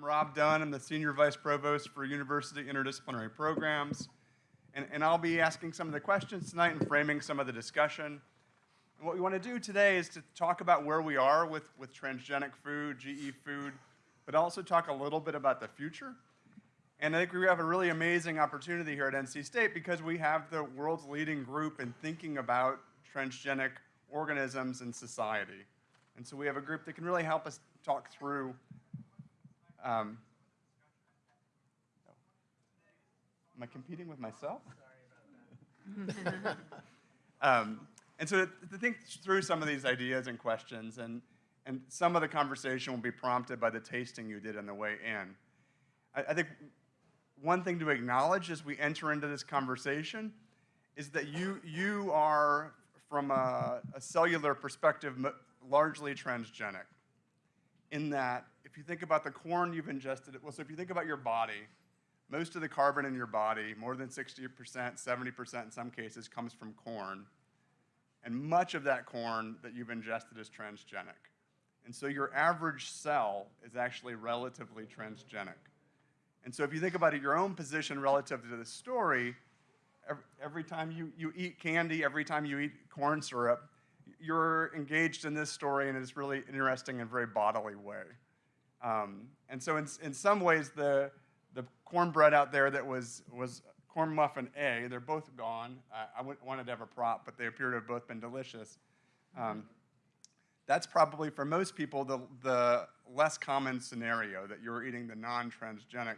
Rob Dunn. I'm the Senior Vice Provost for University Interdisciplinary Programs. And, and I'll be asking some of the questions tonight and framing some of the discussion. And what we want to do today is to talk about where we are with, with transgenic food, GE food, but also talk a little bit about the future. And I think we have a really amazing opportunity here at NC State because we have the world's leading group in thinking about transgenic organisms in society. And so we have a group that can really help us talk through um, am I competing with myself? um, and so to, think through some of these ideas and questions, and, and some of the conversation will be prompted by the tasting you did on the way in. I, I think one thing to acknowledge as we enter into this conversation is that you, you are, from a, a cellular perspective, largely transgenic. In that, if you think about the corn you've ingested, well, so if you think about your body, most of the carbon in your body, more than 60%, 70% in some cases, comes from corn. And much of that corn that you've ingested is transgenic. And so your average cell is actually relatively transgenic. And so if you think about it, your own position relative to the story, every, every time you, you eat candy, every time you eat corn syrup, you're engaged in this story in this really interesting and very bodily way. Um, and so in, in some ways, the, the cornbread out there that was, was corn muffin A, they're both gone. I, I wanted to have a prop, but they appear to have both been delicious. Um, that's probably, for most people, the, the less common scenario, that you're eating the non-transgenic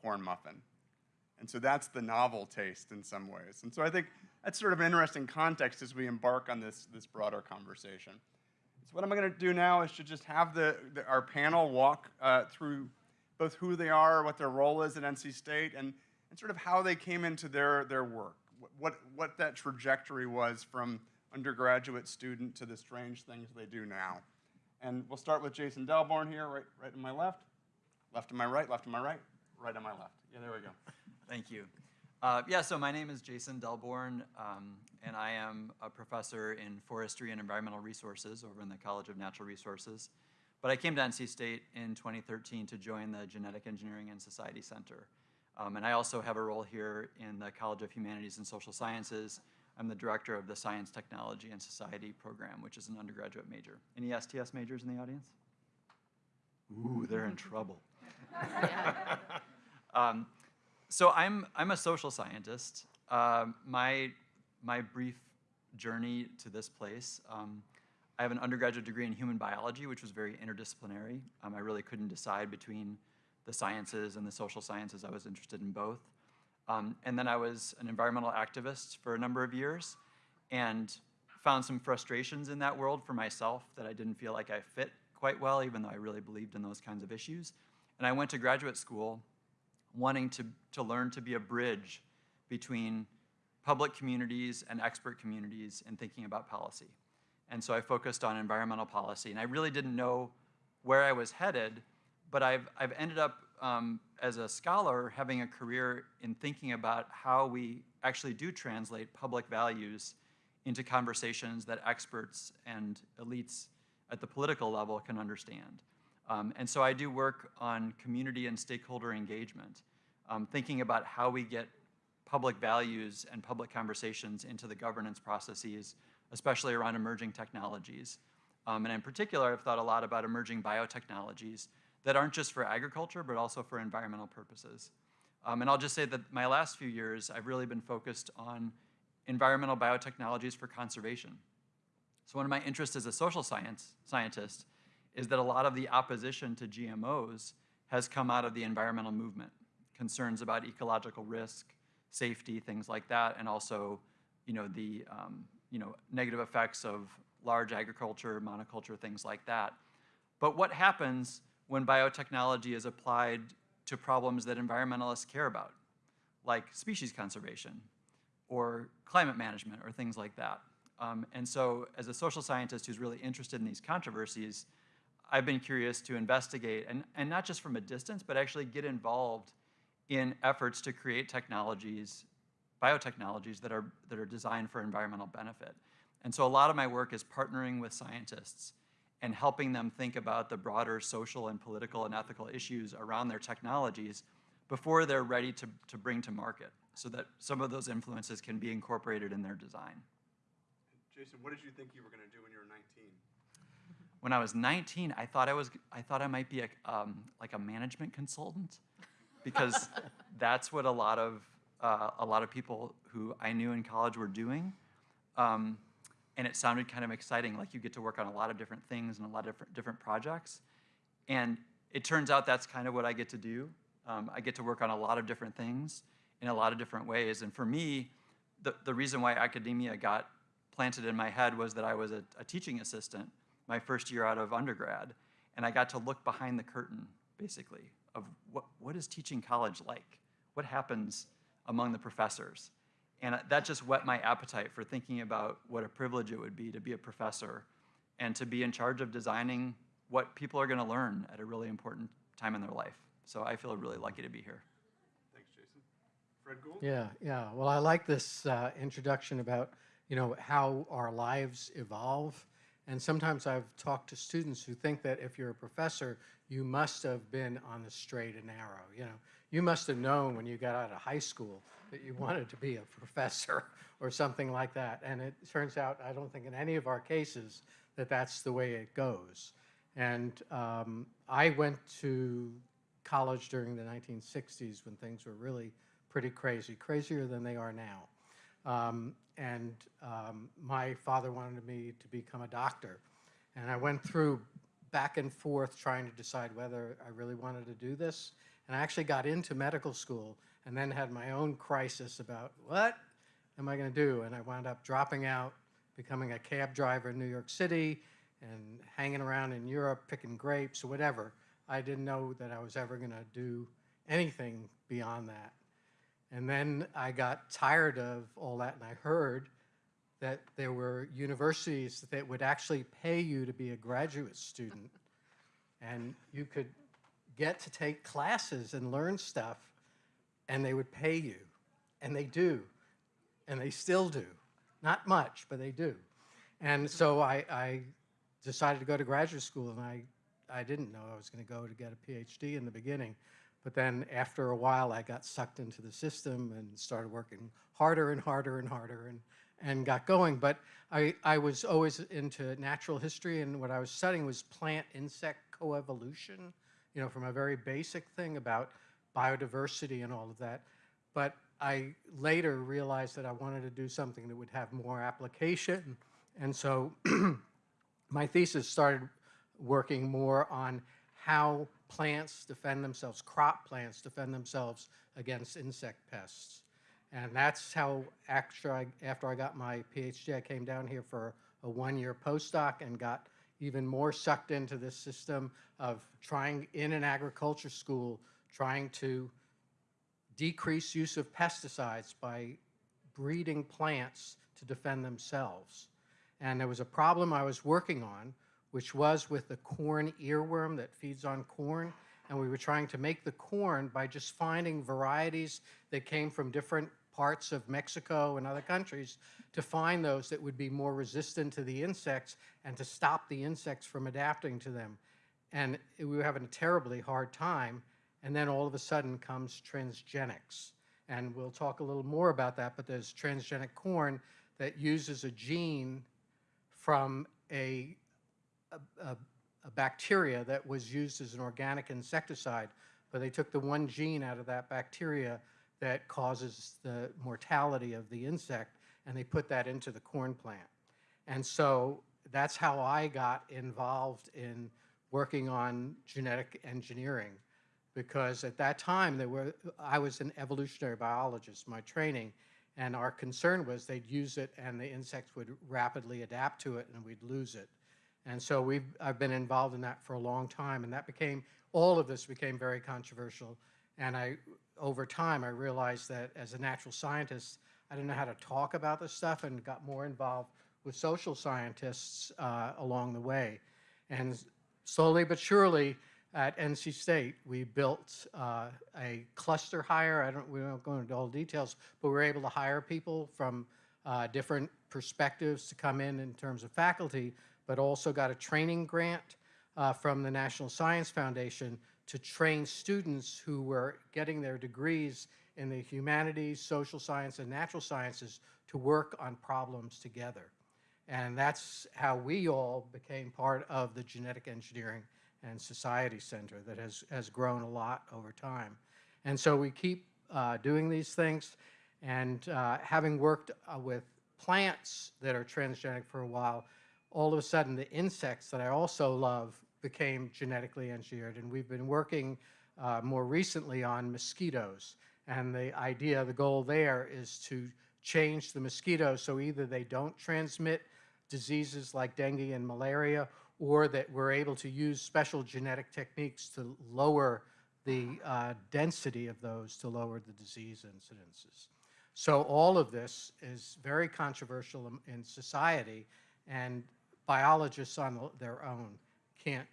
corn muffin. And so that's the novel taste in some ways. And so I think that's sort of an interesting context as we embark on this, this broader conversation. So what I'm going to do now is to just have the, the our panel walk uh, through both who they are, what their role is at NC State, and, and sort of how they came into their, their work, what, what that trajectory was from undergraduate student to the strange things they do now. And we'll start with Jason Delborne here, right, right to my left, left to my right, left to my right, right on my left. Yeah, there we go. Thank you. Uh, yeah, so my name is Jason Delborne, um, and I am a professor in forestry and environmental resources over in the College of Natural Resources. But I came to NC State in 2013 to join the Genetic Engineering and Society Center. Um, and I also have a role here in the College of Humanities and Social Sciences. I'm the director of the Science, Technology, and Society program, which is an undergraduate major. Any STS majors in the audience? Ooh, they're in trouble. um, so I'm, I'm a social scientist. Uh, my, my brief journey to this place, um, I have an undergraduate degree in human biology, which was very interdisciplinary. Um, I really couldn't decide between the sciences and the social sciences. I was interested in both. Um, and then I was an environmental activist for a number of years and found some frustrations in that world for myself that I didn't feel like I fit quite well, even though I really believed in those kinds of issues. And I went to graduate school wanting to, to learn to be a bridge between public communities and expert communities in thinking about policy. And so I focused on environmental policy. And I really didn't know where I was headed, but I've, I've ended up um, as a scholar having a career in thinking about how we actually do translate public values into conversations that experts and elites at the political level can understand. Um, and so I do work on community and stakeholder engagement, um, thinking about how we get public values and public conversations into the governance processes, especially around emerging technologies. Um, and in particular, I've thought a lot about emerging biotechnologies that aren't just for agriculture, but also for environmental purposes. Um, and I'll just say that my last few years, I've really been focused on environmental biotechnologies for conservation. So one of my interests as a social science scientist is that a lot of the opposition to GMOs has come out of the environmental movement. Concerns about ecological risk, safety, things like that, and also you know, the um, you know, negative effects of large agriculture, monoculture, things like that. But what happens when biotechnology is applied to problems that environmentalists care about, like species conservation or climate management or things like that? Um, and so as a social scientist who's really interested in these controversies, I've been curious to investigate, and, and not just from a distance, but actually get involved in efforts to create technologies, biotechnologies that are, that are designed for environmental benefit. And so a lot of my work is partnering with scientists and helping them think about the broader social and political and ethical issues around their technologies before they're ready to, to bring to market so that some of those influences can be incorporated in their design. Jason, what did you think you were going to do when you were 19? When I was 19, I thought I was I thought I might be a, um, like a management consultant because that's what a lot of uh, a lot of people who I knew in college were doing. Um, and it sounded kind of exciting, like you get to work on a lot of different things and a lot of different, different projects. And it turns out that's kind of what I get to do. Um, I get to work on a lot of different things in a lot of different ways. And for me, the, the reason why academia got planted in my head was that I was a, a teaching assistant my first year out of undergrad. And I got to look behind the curtain, basically, of what, what is teaching college like? What happens among the professors? And that just whet my appetite for thinking about what a privilege it would be to be a professor and to be in charge of designing what people are going to learn at a really important time in their life. So I feel really lucky to be here. Thanks, Jason. Fred Gould? Yeah, yeah. Well, I like this uh, introduction about, you know, how our lives evolve. And sometimes I've talked to students who think that if you're a professor, you must have been on the straight and narrow. You know, you must have known when you got out of high school that you wanted to be a professor or something like that. And it turns out, I don't think in any of our cases that that's the way it goes. And um, I went to college during the 1960s when things were really pretty crazy, crazier than they are now. Um, and um, my father wanted me to become a doctor. And I went through back and forth trying to decide whether I really wanted to do this. And I actually got into medical school and then had my own crisis about what am I going to do? And I wound up dropping out, becoming a cab driver in New York City and hanging around in Europe picking grapes or whatever. I didn't know that I was ever going to do anything beyond that. And then I got tired of all that and I heard that there were universities that would actually pay you to be a graduate student and you could get to take classes and learn stuff and they would pay you. And they do. And they still do. Not much but they do. And so I, I decided to go to graduate school and I, I didn't know I was going to go to get a PhD in the beginning but then after a while I got sucked into the system and started working harder and harder and harder and and got going. But I, I was always into natural history, and what I was studying was plant insect coevolution, you know, from a very basic thing about biodiversity and all of that. But I later realized that I wanted to do something that would have more application. And so my thesis started working more on how plants defend themselves, crop plants defend themselves against insect pests. And that's how, after I, after I got my PhD, I came down here for a one-year postdoc and got even more sucked into this system of trying in an agriculture school, trying to decrease use of pesticides by breeding plants to defend themselves. And there was a problem I was working on, which was with the corn earworm that feeds on corn. And we were trying to make the corn by just finding varieties that came from different parts of Mexico and other countries to find those that would be more resistant to the insects and to stop the insects from adapting to them. And we were having a terribly hard time. And then all of a sudden comes transgenics. And we'll talk a little more about that, but there's transgenic corn that uses a gene from a, a, a, bacteria that was used as an organic insecticide, but they took the one gene out of that bacteria that causes the mortality of the insect, and they put that into the corn plant. And so that's how I got involved in working on genetic engineering, because at that time there were I was an evolutionary biologist, my training, and our concern was they'd use it and the insects would rapidly adapt to it and we'd lose it. And so we've I've been involved in that for a long time, and that became all of this became very controversial. And I over time, I realized that as a natural scientist, I didn't know how to talk about this stuff and got more involved with social scientists uh, along the way. And slowly but surely, at NC State, we built uh, a cluster hire. I don't, we won't go into all the details, but we were able to hire people from uh, different perspectives to come in in terms of faculty. But also got a training grant uh, from the National Science Foundation to train students who were getting their degrees in the humanities, social science, and natural sciences to work on problems together. And that's how we all became part of the Genetic Engineering and Society Center that has, has grown a lot over time. And so we keep uh, doing these things. And uh, having worked uh, with plants that are transgenic for a while, all of a sudden the insects that I also love became genetically engineered. And we've been working uh, more recently on mosquitoes. And the idea, the goal there is to change the mosquitoes so either they don't transmit diseases like dengue and malaria, or that we're able to use special genetic techniques to lower the uh, density of those to lower the disease incidences. So all of this is very controversial in- in society, and biologists on their own can't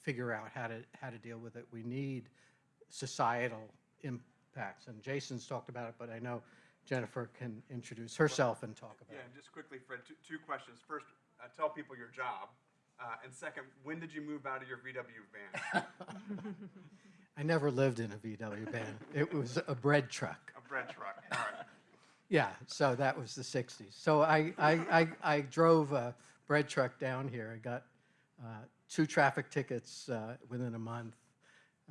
figure out how to, how to deal with it. We need societal impacts, and Jason's talked about it, but I know Jennifer can introduce herself and talk about Yeah, it. and just quickly, Fred, two, two questions. First, uh, tell people your job. Uh, and second, when did you move out of your VW van? I never lived in a VW van. It was a bread truck. A bread truck. All right. Yeah, so that was the 60s. So I, I, I, I drove a bread truck down here. I got uh, two traffic tickets uh, within a month.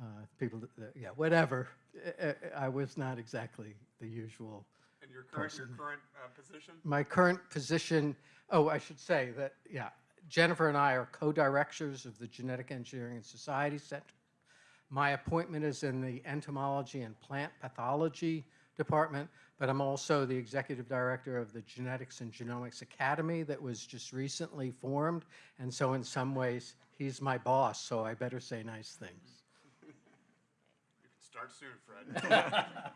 Uh, people, that- yeah, whatever. I- was not exactly the usual. And your current, your current uh, position? My current position, oh, I should say that, yeah, Jennifer and I are co-directors of the Genetic Engineering and Society Center. My appointment is in the entomology and plant pathology department, but I'm also the executive director of the Genetics and Genomics Academy that was just recently formed. And so in some ways, he's my boss, so I better say nice things. You can start soon, Fred.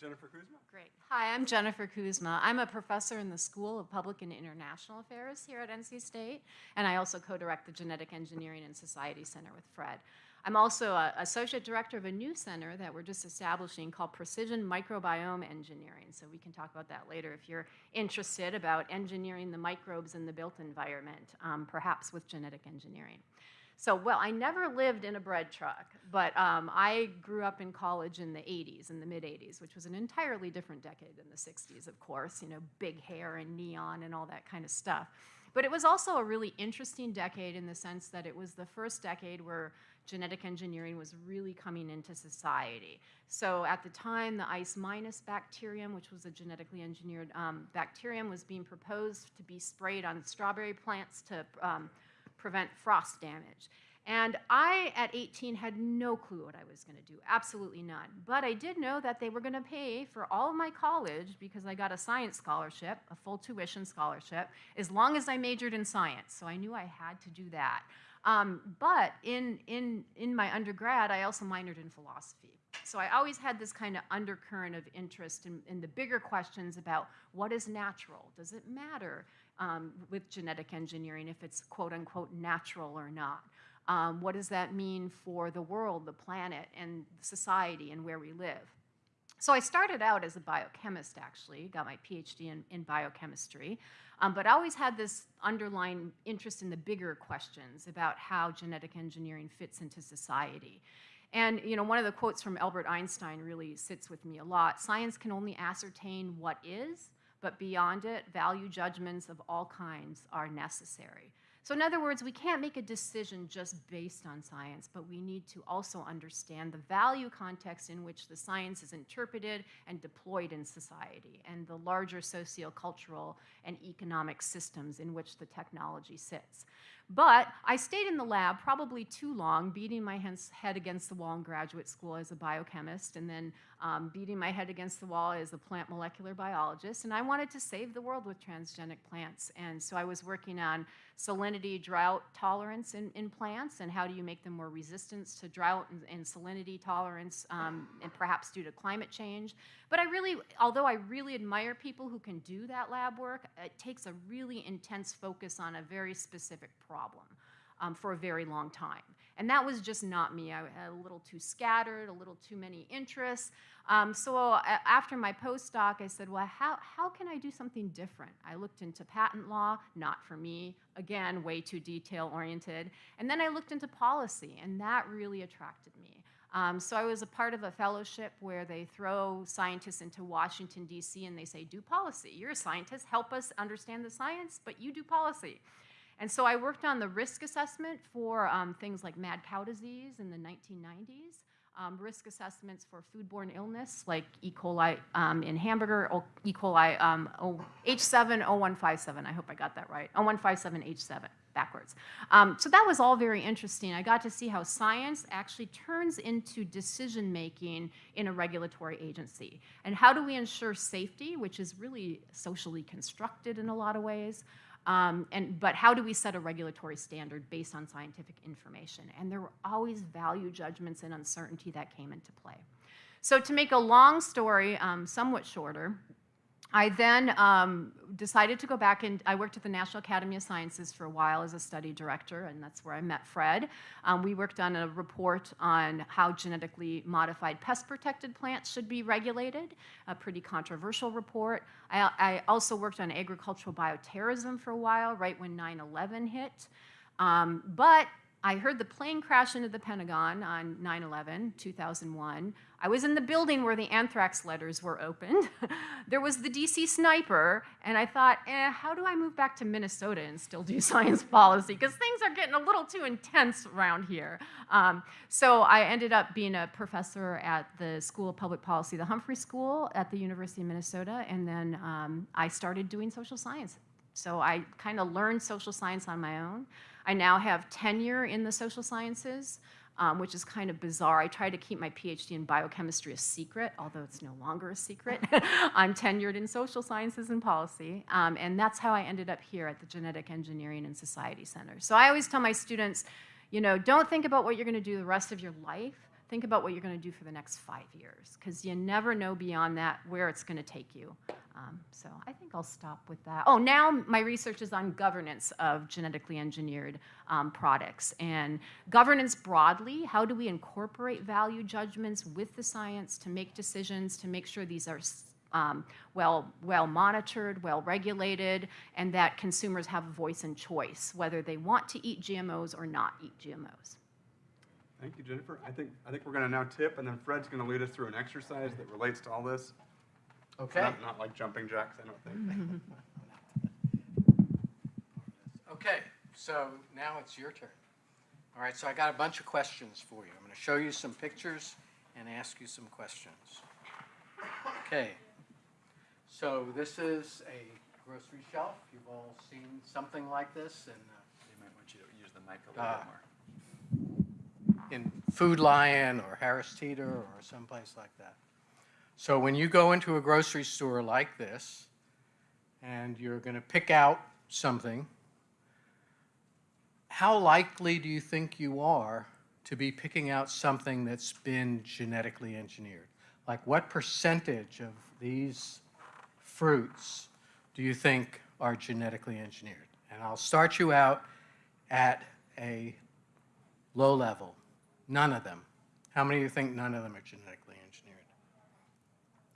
Jennifer Kuzma? Great. Hi, I'm Jennifer Kuzma. I'm a professor in the School of Public and International Affairs here at NC State, and I also co-direct the Genetic Engineering and Society Center with Fred. I'm also a associate director of a new center that we're just establishing called Precision Microbiome Engineering. So we can talk about that later if you're interested about engineering the microbes in the built environment, um, perhaps with genetic engineering. So, well, I never lived in a bread truck, but um, I grew up in college in the 80s, in the mid 80s, which was an entirely different decade than the 60s, of course, you know, big hair and neon and all that kind of stuff. But it was also a really interesting decade in the sense that it was the first decade where genetic engineering was really coming into society. So at the time, the ICE minus bacterium, which was a genetically engineered um, bacterium, was being proposed to be sprayed on strawberry plants to um, prevent frost damage. And I, at 18, had no clue what I was going to do, absolutely none. But I did know that they were going to pay for all of my college because I got a science scholarship, a full tuition scholarship, as long as I majored in science. So I knew I had to do that. Um, but in, in, in my undergrad, I also minored in philosophy. So I always had this kind of undercurrent of interest in, in the bigger questions about what is natural? Does it matter um, with genetic engineering if it's quote unquote natural or not? Um, what does that mean for the world, the planet, and society, and where we live? So I started out as a biochemist, actually, got my PhD in, in biochemistry, um, but I always had this underlying interest in the bigger questions about how genetic engineering fits into society. And you know, one of the quotes from Albert Einstein really sits with me a lot. Science can only ascertain what is, but beyond it, value judgments of all kinds are necessary. So, in other words, we can't make a decision just based on science, but we need to also understand the value context in which the science is interpreted and deployed in society, and the larger sociocultural and economic systems in which the technology sits. But I stayed in the lab probably too long, beating my head against the wall in graduate school as a biochemist, and then um, beating my head against the wall as a plant molecular biologist. And I wanted to save the world with transgenic plants. And so I was working on salinity drought tolerance in, in plants and how do you make them more resistant to drought and, and salinity tolerance, um, and perhaps due to climate change. But I really, although I really admire people who can do that lab work, it takes a really intense focus on a very specific problem um, for a very long time. And that was just not me. I had a little too scattered, a little too many interests. Um, so after my postdoc, I said, well, how, how can I do something different? I looked into patent law, not for me, again, way too detail oriented. And then I looked into policy, and that really attracted me. Um, so I was a part of a fellowship where they throw scientists into Washington, D.C., and they say, do policy. You're a scientist, help us understand the science, but you do policy. And so I worked on the risk assessment for um, things like mad cow disease in the 1990s, um, risk assessments for foodborne illness like E. coli um, in hamburger, E. coli um, O- H70157. I hope I got that right. 0157H7 backwards. Um, so that was all very interesting. I got to see how science actually turns into decision making in a regulatory agency. And how do we ensure safety, which is really socially constructed in a lot of ways? Um, and, but how do we set a regulatory standard based on scientific information? And there were always value judgments and uncertainty that came into play. So to make a long story um, somewhat shorter, I then um, decided to go back and I worked at the National Academy of Sciences for a while as a study director, and that's where I met Fred. Um, we worked on a report on how genetically modified pest protected plants should be regulated, a pretty controversial report. I, I also worked on agricultural bioterrorism for a while, right when 9 11 hit. Um, but I heard the plane crash into the Pentagon on 9 11, 2001. I was in the building where the anthrax letters were opened. there was the DC sniper, and I thought, eh, how do I move back to Minnesota and still do science policy? Because things are getting a little too intense around here. Um, so I ended up being a professor at the School of Public Policy, the Humphrey School at the University of Minnesota, and then um, I started doing social science. So I kind of learned social science on my own. I now have tenure in the social sciences, um, which is kind of bizarre. I try to keep my PhD in biochemistry a secret, although it's no longer a secret. I'm tenured in social sciences and policy, um, and that's how I ended up here at the Genetic Engineering and Society Center. So I always tell my students, you know, don't think about what you're going to do the rest of your life. Think about what you're going to do for the next five years, because you never know beyond that where it's going to take you. Um, so I think I'll stop with that. Oh, now my research is on governance of genetically engineered um, products and governance broadly. How do we incorporate value judgments with the science to make decisions to make sure these are um, well, well monitored, well regulated, and that consumers have a voice and choice whether they want to eat GMOs or not eat GMOs. Thank you, Jennifer. I think, I think we're going to now tip, and then Fred's going to lead us through an exercise that relates to all this. Okay. Not, not like jumping jacks, I don't think. Okay, so now it's your turn. All right, so I got a bunch of questions for you. I'm going to show you some pictures and ask you some questions. Okay, so this is a grocery shelf. You've all seen something like this and uh, They might want you to use the mic a little Ah. bit more. In Food Lion or Harris Teeter or someplace like that. So when you go into a grocery store like this and you're going to pick out something, how likely do you think you are to be picking out something that's been genetically engineered? Like what percentage of these fruits do you think are genetically engineered? And I'll start you out at a low level. None of them. How many of you think none of them are genetically engineered?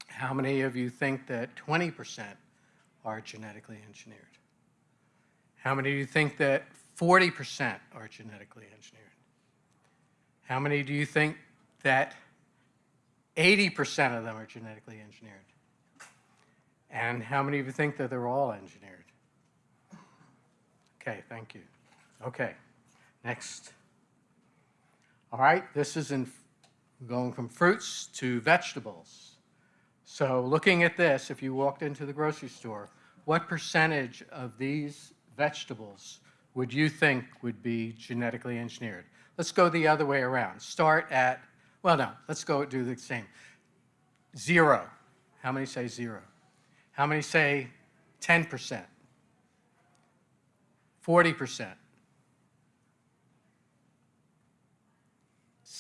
How many of you think that 20% are genetically engineered? How many of you think that 40% are genetically engineered? How many do you think that 80% of them are genetically engineered? And how many of you think that they're all engineered? Okay, thank you. Okay, next. All right, this is in going from fruits to vegetables. So looking at this, if you walked into the grocery store, what percentage of these vegetables would you think would be genetically engineered? Let's go the other way around. Start at, well, no, let's go do the same. Zero. How many say zero? How many say 10%? 40%?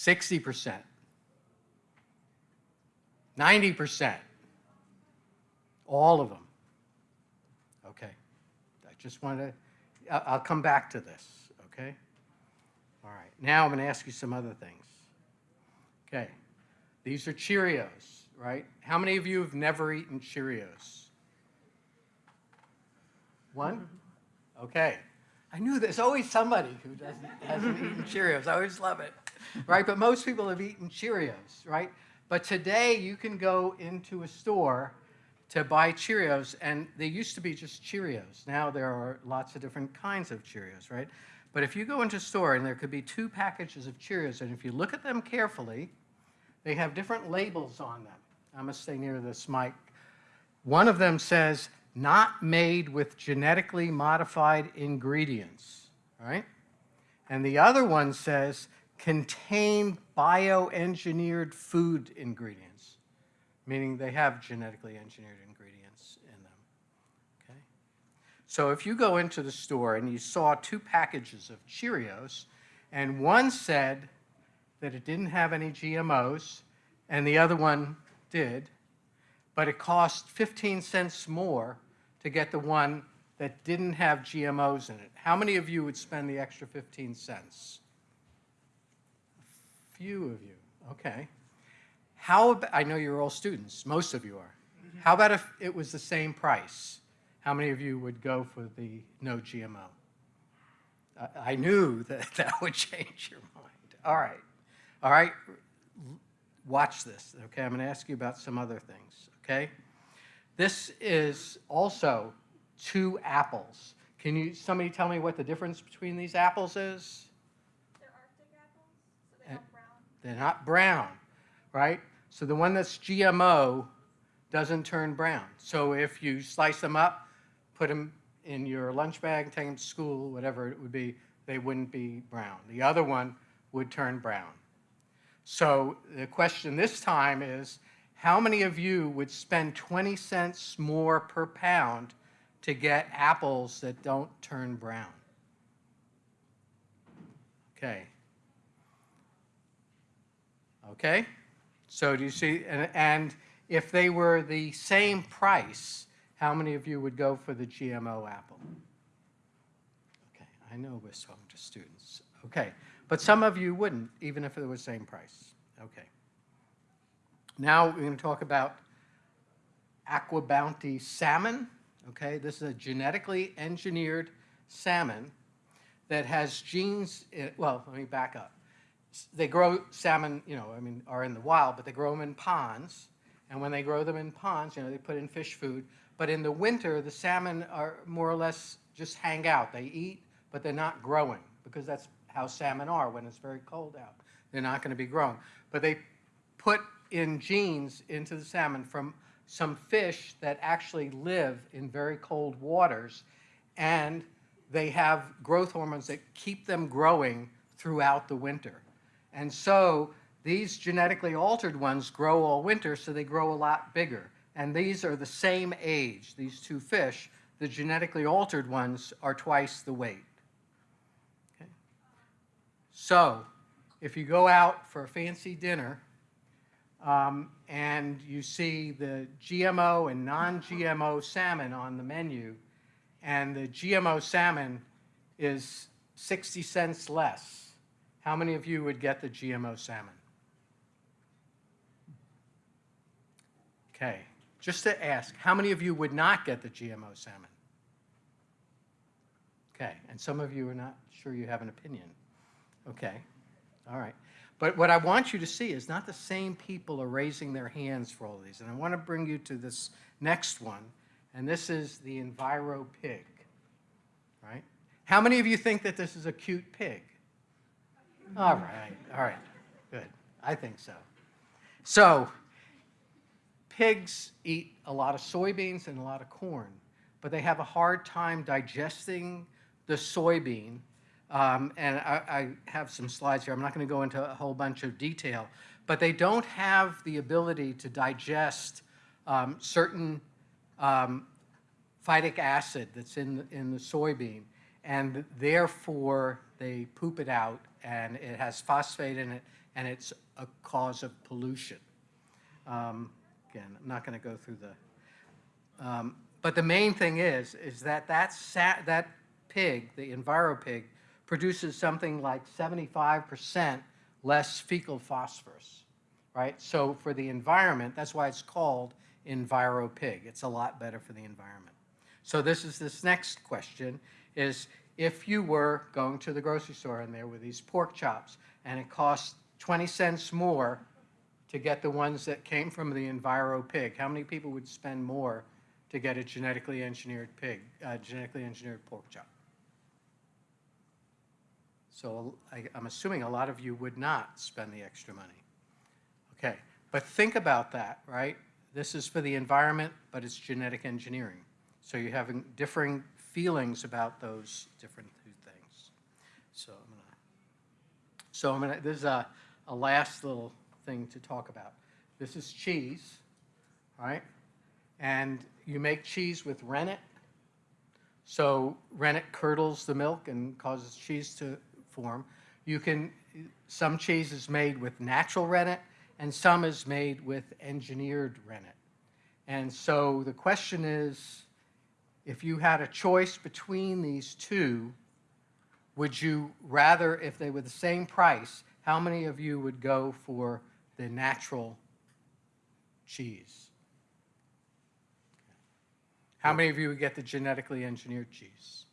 60%, 90%, all of them. Okay, I just want to, I'll come back to this, okay? All right, now I'm going to ask you some other things. Okay, these are Cheerios, right? How many of you have never eaten Cheerios? One? Okay. I knew there's always somebody who doesn't, hasn't eaten Cheerios. I always love it, right? But most people have eaten Cheerios, right? But today you can go into a store to buy Cheerios, and they used to be just Cheerios. Now there are lots of different kinds of Cheerios, right? But if you go into a store and there could be two packages of Cheerios, and if you look at them carefully, they have different labels on them. I'm gonna stay near this mic. One of them says, not made with genetically modified ingredients, right? And the other one says, contain bioengineered food ingredients, meaning they have genetically engineered ingredients in them, okay? So if you go into the store and you saw two packages of Cheerios, and one said that it didn't have any GMOs, and the other one did, but it cost 15 cents more to get the one that didn't have GMOs in it. How many of you would spend the extra 15 cents? A few of you, okay. How about, I know you're all students, most of you are. How about if it was the same price? How many of you would go for the no GMO? I, I knew that that would change your mind. All right, all right, watch this, okay? I'm to ask you about some other things, okay? This is also two apples. Can you, somebody tell me what the difference between these apples is? They're Arctic apples, so they're eh, not brown. They're not brown, right? So the one that's GMO doesn't turn brown. So if you slice them up, put them in your lunch bag, take them to school, whatever it would be, they wouldn't be brown. The other one would turn brown. So the question this time is, how many of you would spend 20 cents more per pound to get apples that don't turn brown? Okay. Okay? So do you see, and, and if they were the same price, how many of you would go for the GMO apple? Okay, I know we're talking to students. Okay, but some of you wouldn't, even if it was the same price. Okay. Now we're going to talk about AquaBounty salmon. Okay, this is a genetically engineered salmon that has genes. In, well, let me back up. They grow salmon, you know, I mean, are in the wild, but they grow them in ponds. And when they grow them in ponds, you know, they put in fish food. But in the winter, the salmon are more or less just hang out. They eat, but they're not growing because that's how salmon are when it's very cold out. They're not going to be growing. But they put in genes into the salmon from some fish that actually live in very cold waters and they have growth hormones that keep them growing throughout the winter. And so these genetically altered ones grow all winter, so they grow a lot bigger. And these are the same age, these two fish. The genetically altered ones are twice the weight. Okay? So if you go out for a fancy dinner um, and you see the GMO and non-GMO salmon on the menu, and the GMO salmon is 60 cents less, how many of you would get the GMO salmon? Okay, just to ask, how many of you would not get the GMO salmon? Okay, and some of you are not sure you have an opinion. Okay, all right. But what I want you to see is not the same people are raising their hands for all these. And I want to bring you to this next one, and this is the Enviro pig, right? How many of you think that this is a cute pig? All right, all right, good. I think so. So, pigs eat a lot of soybeans and a lot of corn, but they have a hard time digesting the soybean. Um, and I, I have some slides here. I'm not going to go into a whole bunch of detail, but they don't have the ability to digest um, certain um, phytic acid that's in the, in the soybean, and therefore they poop it out, and it has phosphate in it, and it's a cause of pollution. Um, again, I'm not going to go through the. Um, but the main thing is, is that that that pig, the EnviroPig, produces something like 75% less fecal phosphorus, right? So for the environment, that's why it's called EnviroPig. It's a lot better for the environment. So this is this next question is if you were going to the grocery store and there were these pork chops and it cost 20 cents more to get the ones that came from the EnviroPig, how many people would spend more to get a genetically engineered pig, uh, genetically engineered pork chop? So I, I'm assuming a lot of you would not spend the extra money. Okay, but think about that, right? This is for the environment, but it's genetic engineering. So you're having differing feelings about those different two things. So I'm gonna, so I'm gonna, this is a, a last little thing to talk about. This is cheese, right? And you make cheese with rennet. So rennet curdles the milk and causes cheese to form. You can, some cheese is made with natural rennet and some is made with engineered rennet. And so the question is, if you had a choice between these two, would you rather, if they were the same price, how many of you would go for the natural cheese? How many of you would get the genetically engineered cheese?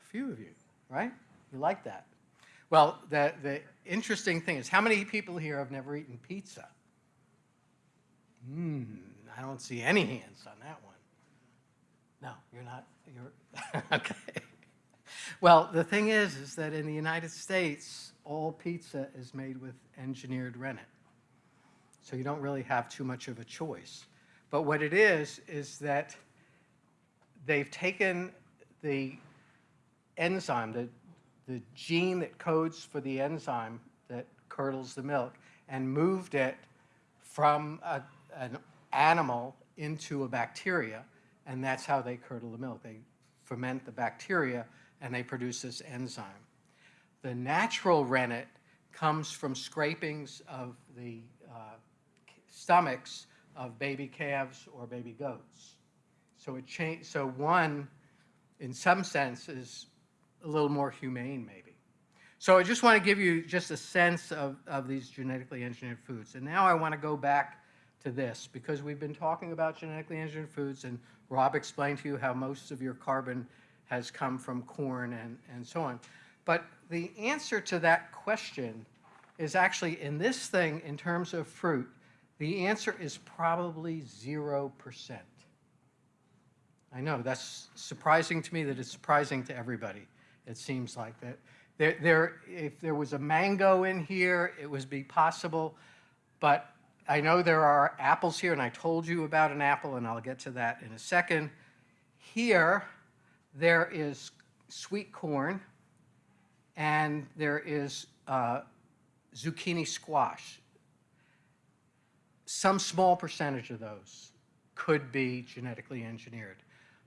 A few of you, right? You like that. Well, the, the interesting thing is, how many people here have never eaten pizza? Hmm, I don't see any hands on that one. No, you're not, you're, okay. Well, the thing is, is that in the United States, all pizza is made with engineered rennet. So you don't really have too much of a choice. But what it is, is that they've taken the enzyme, the, the gene that codes for the enzyme that curdles the milk, and moved it from a, an animal into a bacteria, and that's how they curdle the milk. They ferment the bacteria, and they produce this enzyme. The natural rennet comes from scrapings of the uh, stomachs of baby calves or baby goats. So it so one, in some sense, is a little more humane, maybe. So I just want to give you just a sense of, of these genetically engineered foods. And now I want to go back to this, because we've been talking about genetically engineered foods, and Rob explained to you how most of your carbon has come from corn and, and so on. But the answer to that question is actually in this thing, in terms of fruit, the answer is probably 0%. I know, that's surprising to me that it's surprising to everybody. It seems like that. There, there, if there was a mango in here, it would be possible, but I know there are apples here, and I told you about an apple, and I'll get to that in a second. Here, there is sweet corn, and there is uh, zucchini squash. Some small percentage of those could be genetically engineered.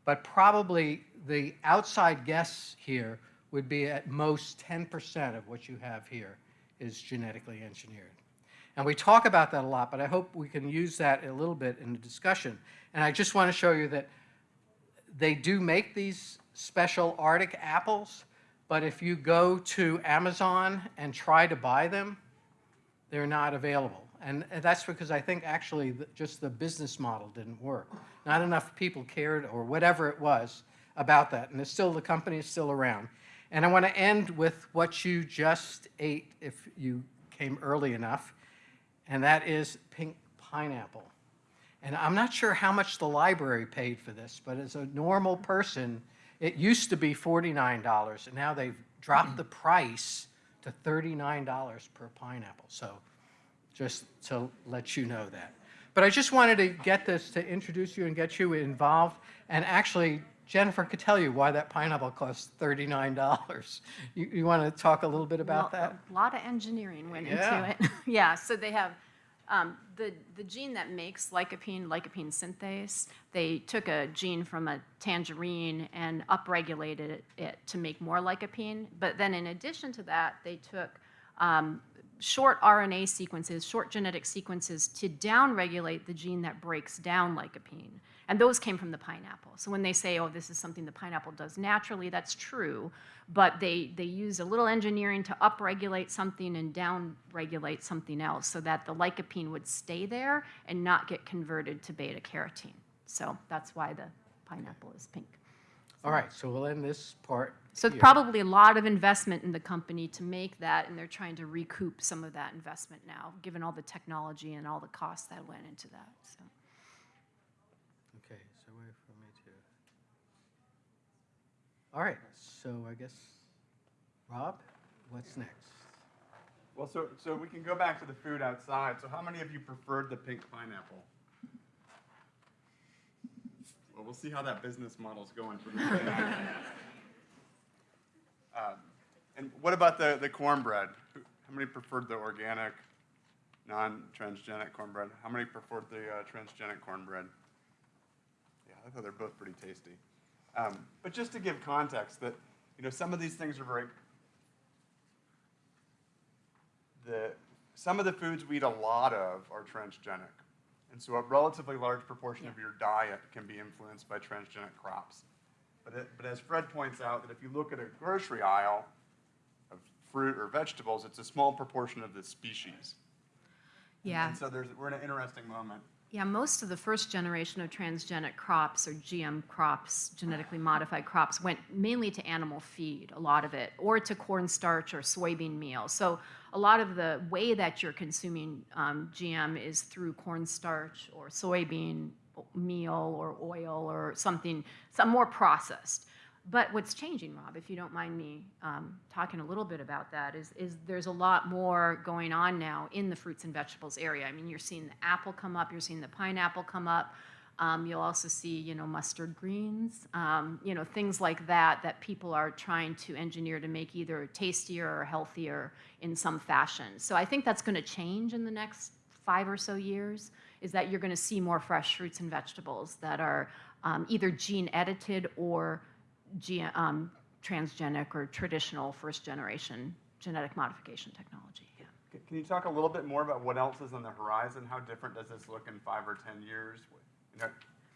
But probably the outside guess here would be at most 10% of what you have here is genetically engineered. And we talk about that a lot, but I hope we can use that a little bit in the discussion. And I just want to show you that they do make these special Arctic apples, but if you go to Amazon and try to buy them, they're not available. And that's because I think actually the, just the business model didn't work. Not enough people cared or whatever it was about that. And it's still, the company is still around. And I want to end with what you just ate if you came early enough, and that is pink pineapple. And I'm not sure how much the library paid for this, but as a normal person, it used to be $49, and now they've dropped the price to $39 per pineapple. So just to let you know that. But I just wanted to get this to introduce you and get you involved. And actually, Jennifer could tell you why that pineapple costs $39. You, you want to talk a little bit about Well, that? A lot of engineering went Yeah. into it. yeah, so they have um, the, the gene that makes lycopene, lycopene synthase, they took a gene from a tangerine and upregulated it, it to make more lycopene. But then in addition to that, they took um, short RNA sequences, short genetic sequences to downregulate the gene that breaks down lycopene. And those came from the pineapple. So when they say, oh, this is something the pineapple does naturally, that's true. But they, they use a little engineering to upregulate something and downregulate something else so that the lycopene would stay there and not get converted to beta carotene. So that's why the pineapple is pink. All right, so we'll end this part So here. probably a lot of investment in the company to make that, and they're trying to recoup some of that investment now, given all the technology and all the costs that went into that, so. Okay, so wait for me to. All right, so I guess, Rob, what's next? Well, so, so we can go back to the food outside. So how many of you preferred the pink pineapple? Well, we'll see how that business model's going for the um, And what about the, the cornbread? How many preferred the organic, non-transgenic cornbread? How many preferred the uh, transgenic cornbread? Yeah, I thought they're both pretty tasty. Um, but just to give context, that you know some of these things are very the, some of the foods we eat a lot of are transgenic. And so a relatively large proportion of your diet can be influenced by transgenic crops. But, it, but as Fred points out, that if you look at a grocery aisle of fruit or vegetables, it's a small proportion of the species. Yeah, And so there's, we're in an interesting moment. yeah, most of the first generation of transgenic crops or GM crops, genetically modified crops, went mainly to animal feed, a lot of it, or to cornstarch or soybean meal. So a lot of the way that you're consuming um, GM is through cornstarch or soybean meal or oil or something, some more processed. But what's changing, Rob, if you don't mind me um, talking a little bit about that, is, is there's a lot more going on now in the fruits and vegetables area. I mean, you're seeing the apple come up, you're seeing the pineapple come up. Um, you'll also see, you know, mustard greens, um, you know, things like that that people are trying to engineer to make either tastier or healthier in some fashion. So I think that's going to change in the next five or so years. Is that you're going to see more fresh fruits and vegetables that are um, either gene edited or um, transgenic or traditional first generation genetic modification technology. Yeah. Can you talk a little bit more about what else is on the horizon? How different does this look in five or 10 years? Know,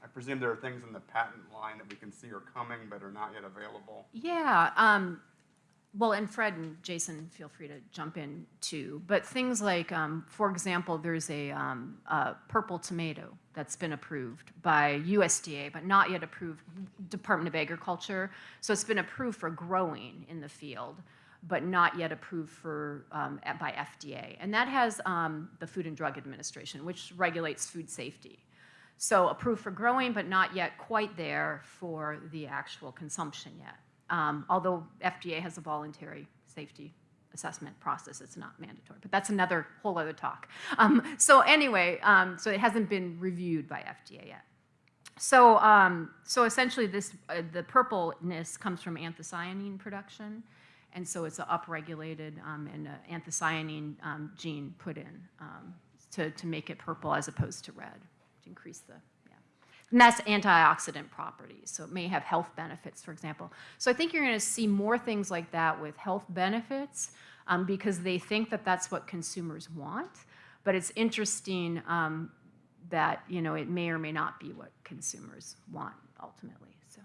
I presume there are things in the patent line that we can see are coming but are not yet available. Yeah. Um, well, and Fred and Jason, feel free to jump in too. But things like, um, for example, there's a, um, a purple tomato that's been approved by USDA, but not yet approved Department of Agriculture. So it's been approved for growing in the field, but not yet approved for um, by FDA. And that has um, the Food and Drug Administration, which regulates food safety. So approved for growing, but not yet quite there for the actual consumption yet. Um, although FDA has a voluntary safety assessment process, it's not mandatory. But that's another whole other talk. Um, so anyway, um, so it hasn't been reviewed by FDA yet. So, um, so essentially, this uh, the purpleness comes from anthocyanin production, and so it's an upregulated um, and a anthocyanin um, gene put in um, to to make it purple as opposed to red to increase the yeah. And that's antioxidant properties, so it may have health benefits, for example. So I think you're going to see more things like that with health benefits um, because they think that that's what consumers want. But it's interesting um, that you know it may or may not be what consumers want ultimately. So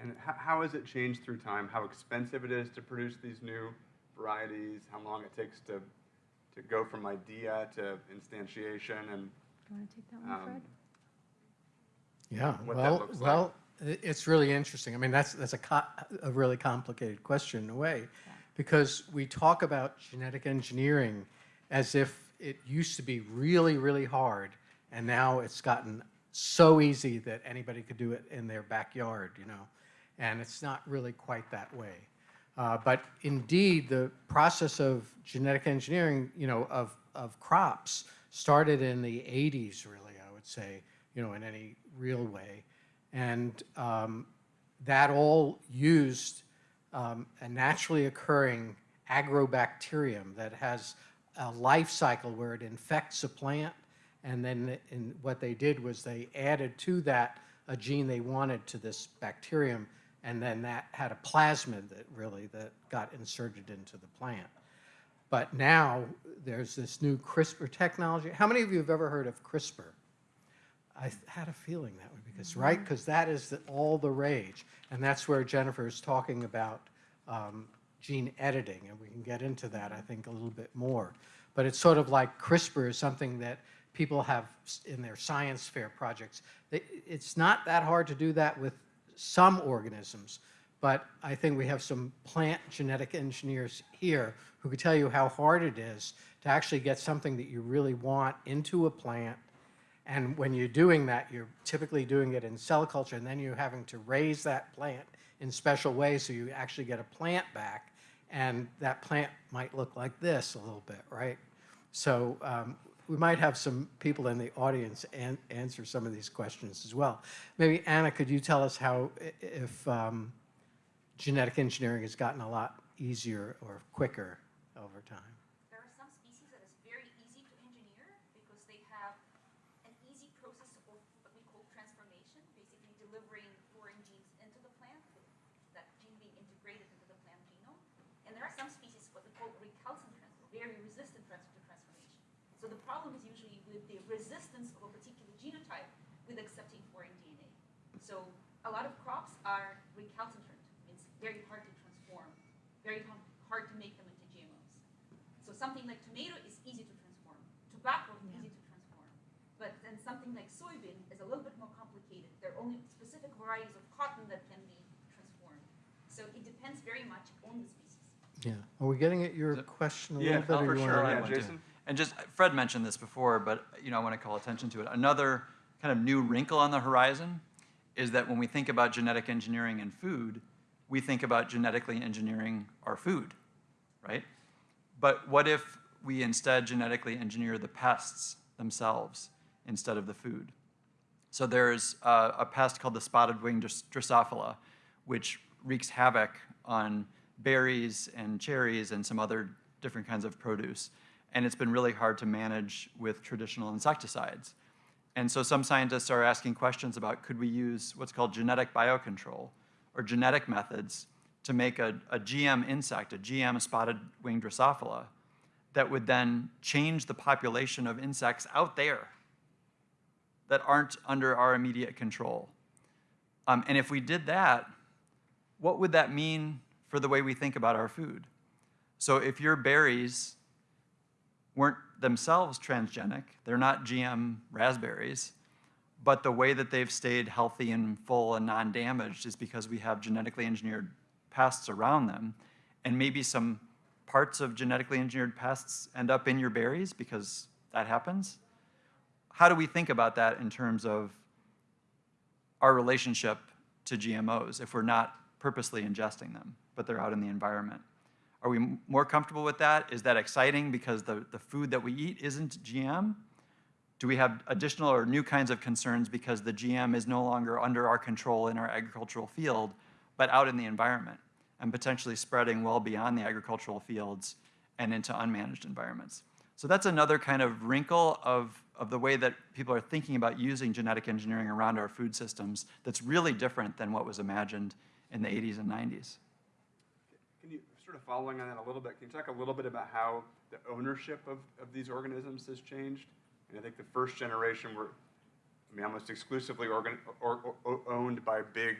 And how, how has it changed through time? How expensive it is to produce these new varieties? How long it takes to, to go from idea to instantiation? And you want to take that one, Um, Fred? Yeah, what that well, like. well, it's really interesting. I mean, that's, that's a, co- a really complicated question in a way, because we talk about genetic engineering as if it used to be really, really hard, and now it's gotten so easy that anybody could do it in their backyard, you know? And it's not really quite that way. Uh, But indeed, the process of genetic engineering, you know, of, of crops started in the 80s, really, I would say, you know, in any real way. And um, that all used um, a naturally occurring agrobacterium that has a life cycle where it infects a plant. And then in, what they did was they added to that a gene they wanted to this bacterium. And then that had a plasmid that really that got inserted into the plant. But now there's this new CRISPR technology. How many of you have ever heard of CRISPR? I had a feeling that would be because, right? Because that is the, all the rage. And that's where Jennifer is talking about um, gene editing, and we can get into that, I think, a little bit more. But it's sort of like CRISPR is something that people have in their science fair projects. It's not that hard to do that with some organisms, but I think we have some plant genetic engineers here who could tell you how hard it is to actually get something that you really want into a plant. And when you're doing that, you're typically doing it in cell culture, and then you're having to raise that plant in special ways so you actually get a plant back. And that plant might look like this a little bit, right? So um, we might have some people in the audience an- answer some of these questions as well. Maybe Anna, could you tell us how, if um, genetic engineering has gotten a lot easier or quicker over time? There are some species that is very easy to engineer because they have an easy process of what we call transformation, basically delivering foreign genes into the plant, that gene being integrated into the plant genome. And there are some species what we call recalcitrant very resistant to transformation. So the problem is usually with the resistance of a particular genotype with accepting foreign DNA. So a lot of crops are recalcitrant. It's very hard to transform, very hard hard to make them into GMOs. So something like tomato is easy to transform. Tobacco is easy to transform. But then something like soybean is a little bit more complicated. There are only specific varieties of cotton that can be transformed. So it depends very much on the species. Yeah. Are we getting at your Is question a Yeah, little bit? or for you sure, yeah, want to. Jason? And just, Fred mentioned this before, but, you know, I want to call attention to it. Another kind of new wrinkle on the horizon is that when we think about genetic engineering in food, we think about genetically engineering our food, right? But what if we instead genetically engineer the pests themselves instead of the food? So there's a pest called the spotted wing Drosophila, which wreaks havoc on berries and cherries and some other different kinds of produce. And it's been really hard to manage with traditional insecticides. And so some scientists are asking questions about could we use what's called genetic biocontrol or genetic methods to make a, a GM insect, a GM spotted winged Drosophila, that would then change the population of insects out there that aren't under our immediate control. Um, and if we did that, what would that mean for the way we think about our food? So if your berries weren't themselves transgenic, they're not GM raspberries, but the way that they've stayed healthy and full and non-damaged is because we have genetically engineered pests around them, and maybe some parts of genetically engineered pests end up in your berries because that happens. How do we think about that in terms of our relationship to GMOs if we're not purposely ingesting them, but they're out in the environment? Are we more comfortable with that? Is that exciting because the, the food that we eat isn't GM? Do we have additional or new kinds of concerns because the GM is no longer under our control in our agricultural field, but out in the environment and potentially spreading well beyond the agricultural fields and into unmanaged environments? So that's another kind of wrinkle of, of the way that people are thinking about using genetic engineering around our food systems that's really different than what was imagined in the 80s and 90s. Can you, sort of following on that a little bit, can you talk a little bit about how the ownership of, of these organisms has changed? And I think the first generation were, I mean, almost exclusively organ, or, or, owned by big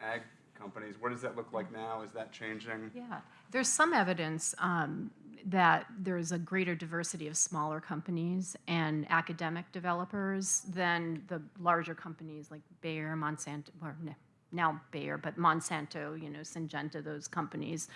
ag companies. What does that look like now? Is that changing? Yeah, there's some evidence um, that there's a greater diversity of smaller companies and academic developers than the larger companies like Bayer, Monsanto, or no, now Bayer, but Monsanto, you know, Syngenta, those companies.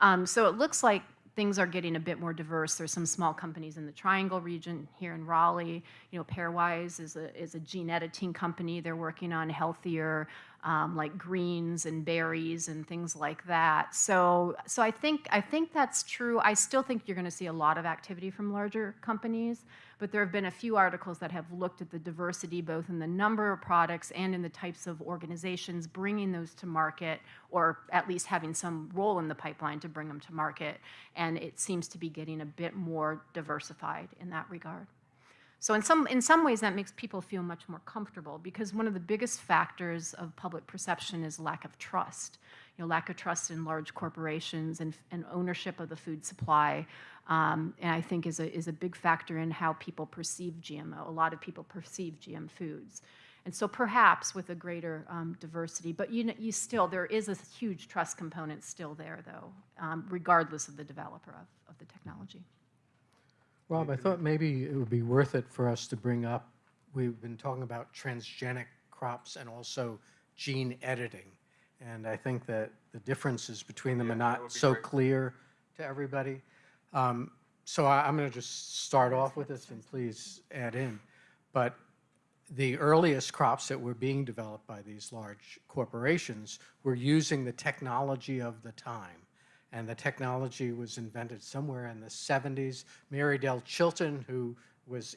Um, so it looks like things are getting a bit more diverse. There's some small companies in the Triangle region here in Raleigh. You know, Pairwise is a is a gene editing company. They're working on healthier, um, like greens and berries and things like that. So, so I think I think that's true. I still think you're going to see a lot of activity from larger companies, but there have been a few articles that have looked at the diversity both in the number of products and in the types of organizations bringing those to market, or at least having some role in the pipeline to bring them to market. And it seems to be getting a bit more diversified in that regard. So in some, in some ways, that makes people feel much more comfortable because one of the biggest factors of public perception is lack of trust. You know, lack of trust in large corporations and, and ownership of the food supply, um, and I think is a, is a big factor in how people perceive GMO. A lot of people perceive GM foods. And so perhaps with a greater um, diversity, but you, kn- you still, there is a huge trust component still there, though, um, regardless of the developer of, of the technology. Rob, I thought maybe it would be worth it for us to bring up, we've been talking about transgenic crops and also gene editing. And I think that the differences between them are that not be so great. clear to everybody. Um, So I- I'm going to just start off with this and please add in. But the earliest crops that were being developed by these large corporations were using the technology of the time. And the technology was invented somewhere in the 70s. Mary Dell Chilton, who was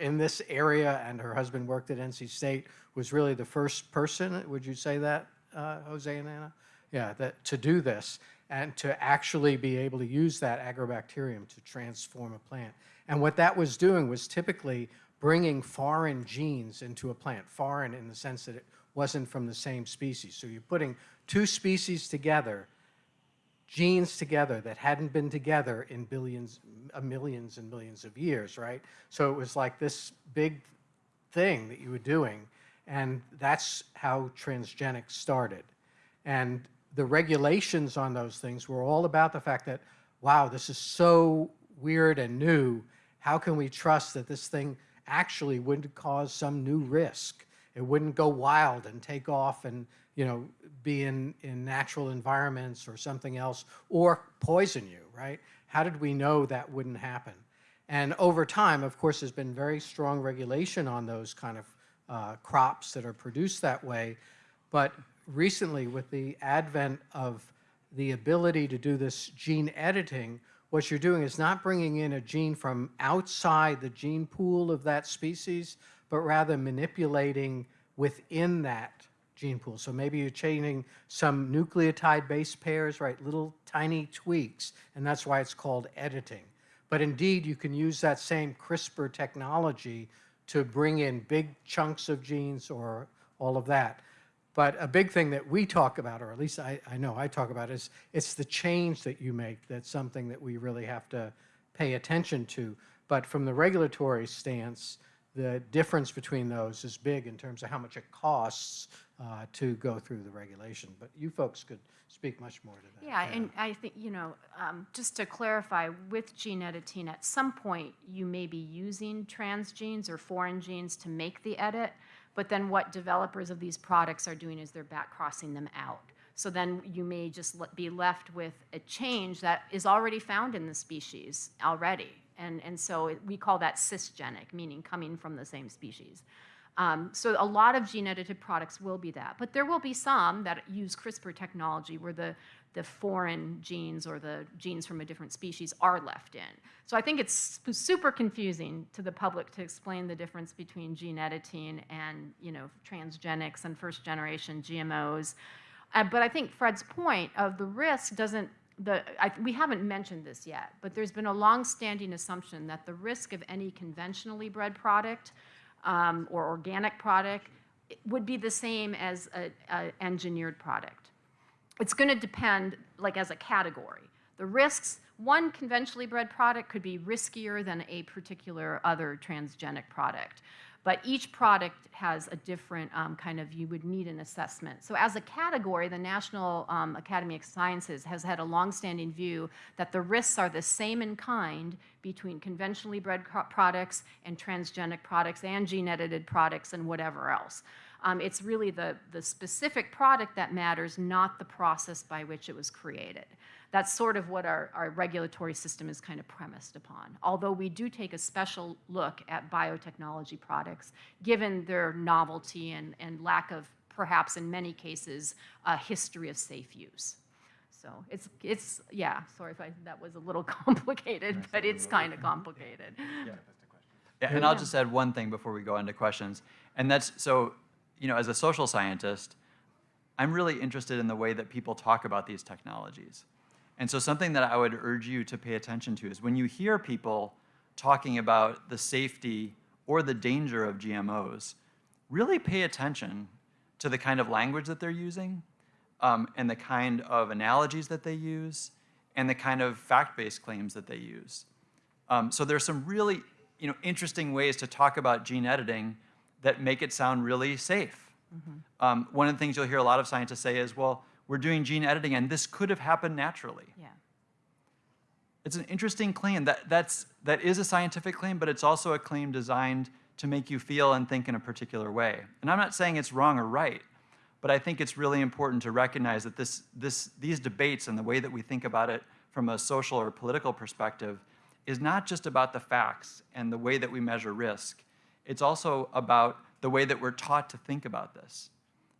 in this area and her husband worked at NC State, was really the first person, would you say that, uh, Jose and Anna? Yeah, that, to do this and to actually be able to use that agrobacterium to transform a plant. And what that was doing was typically bringing foreign genes into a plant, foreign in the sense that it wasn't from the same species. So you're putting two species together, genes together that hadn't been together in billions, uh, millions and millions of years, right? So it was like this big thing that you were doing, and that's how transgenics started. And the regulations on those things were all about the fact that, wow, this is so weird and new. How can we trust that this thing actually wouldn't cause some new risk? It wouldn't go wild and take off and, you know, be in, in natural environments or something else or poison you, right? How did we know that wouldn't happen? And over time, of course, there's been very strong regulation on those kind of uh, crops that are produced that way. But recently, with the advent of the ability to do this gene editing, what you're doing is not bringing in a gene from outside the gene pool of that species, but rather manipulating within that gene pool. So maybe you're changing some nucleotide base pairs, right, little tiny tweaks, and that's why it's called editing. But indeed, you can use that same CRISPR technology to bring in big chunks of genes or all of that. But a big thing that we talk about, or at least I, I know I talk about, is it's the change that you make that's something that we really have to pay attention to. But from the regulatory stance, the difference between those is big in terms of how much it costs uh, to go through the regulation. But you folks could speak much more to that. Yeah, and I think, you know, um, just to clarify, with gene editing, at some point, you may be using transgenes or foreign genes to make the edit, but then what developers of these products are doing is they're back crossing them out. So then you may just be left with a change that is already found in the species already. And, and so we call that cisgenic, meaning coming from the same species. Um, so a lot of gene edited products will be that, but there will be some that use CRISPR technology where the, the foreign genes or the genes from a different species are left in. So I think it's super confusing to the public to explain the difference between gene editing and you know transgenics and first generation GMOs. Uh, but I think Fred's point of the risk doesn't the, I, we haven't mentioned this yet, but there's been a long-standing assumption that the risk of any conventionally bred product um, or organic product would be the same as an engineered product. It's going to depend, like as a category. The risks, one conventionally bred product could be riskier than a particular other transgenic product. But each product has a different um, kind of, you would need an assessment. So as a category, the National um, Academy of Sciences has had a longstanding view that the risks are the same in kind between conventionally bred products and transgenic products and gene-edited products and whatever else. Um, it's really the, the specific product that matters, not the process by which it was created. That's sort of what our, our regulatory system is kind of premised upon. Although we do take a special look at biotechnology products, given their novelty and, and lack of, perhaps in many cases, a history of safe use. So it's, it's yeah, sorry if I, that was a little complicated, but it's kind of complicated. Yeah, and I'll just add one thing before we go into questions. And that's, so, you know, as a social scientist, I'm really interested in the way that people talk about these technologies. And so something that I would urge you to pay attention to is when you hear people talking about the safety or the danger of GMOs, really pay attention to the kind of language that they're using um, and the kind of analogies that they use and the kind of fact-based claims that they use. Um, so there's some really you know, interesting ways to talk about gene editing that make it sound really safe. Um, one of the things you'll hear a lot of scientists say is, well, we're doing gene editing and this could have happened naturally. Yeah. It's an interesting claim. That, that's, that is a scientific claim, but it's also a claim designed to make you feel and think in a particular way. And I'm not saying it's wrong or right, but I think it's really important to recognize that this, this, these debates and the way that we think about it from a social or political perspective is not just about the facts and the way that we measure risk. It's also about the way that we're taught to think about this,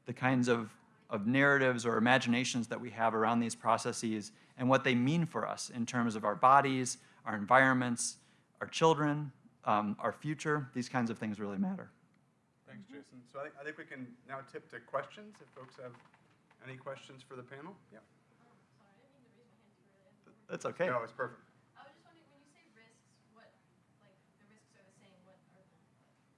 the kinds of, of narratives or imaginations that we have around these processes and what they mean for us in terms of our bodies, our environments, our children, um, our future. These kinds of things really matter. Thanks, Jason. So I think, I think we can now tip to questions, if folks have any questions for the panel. Yeah. That's okay. No, it's perfect. I was just wondering, when you say risks, what, like, the risks are the same, what are the,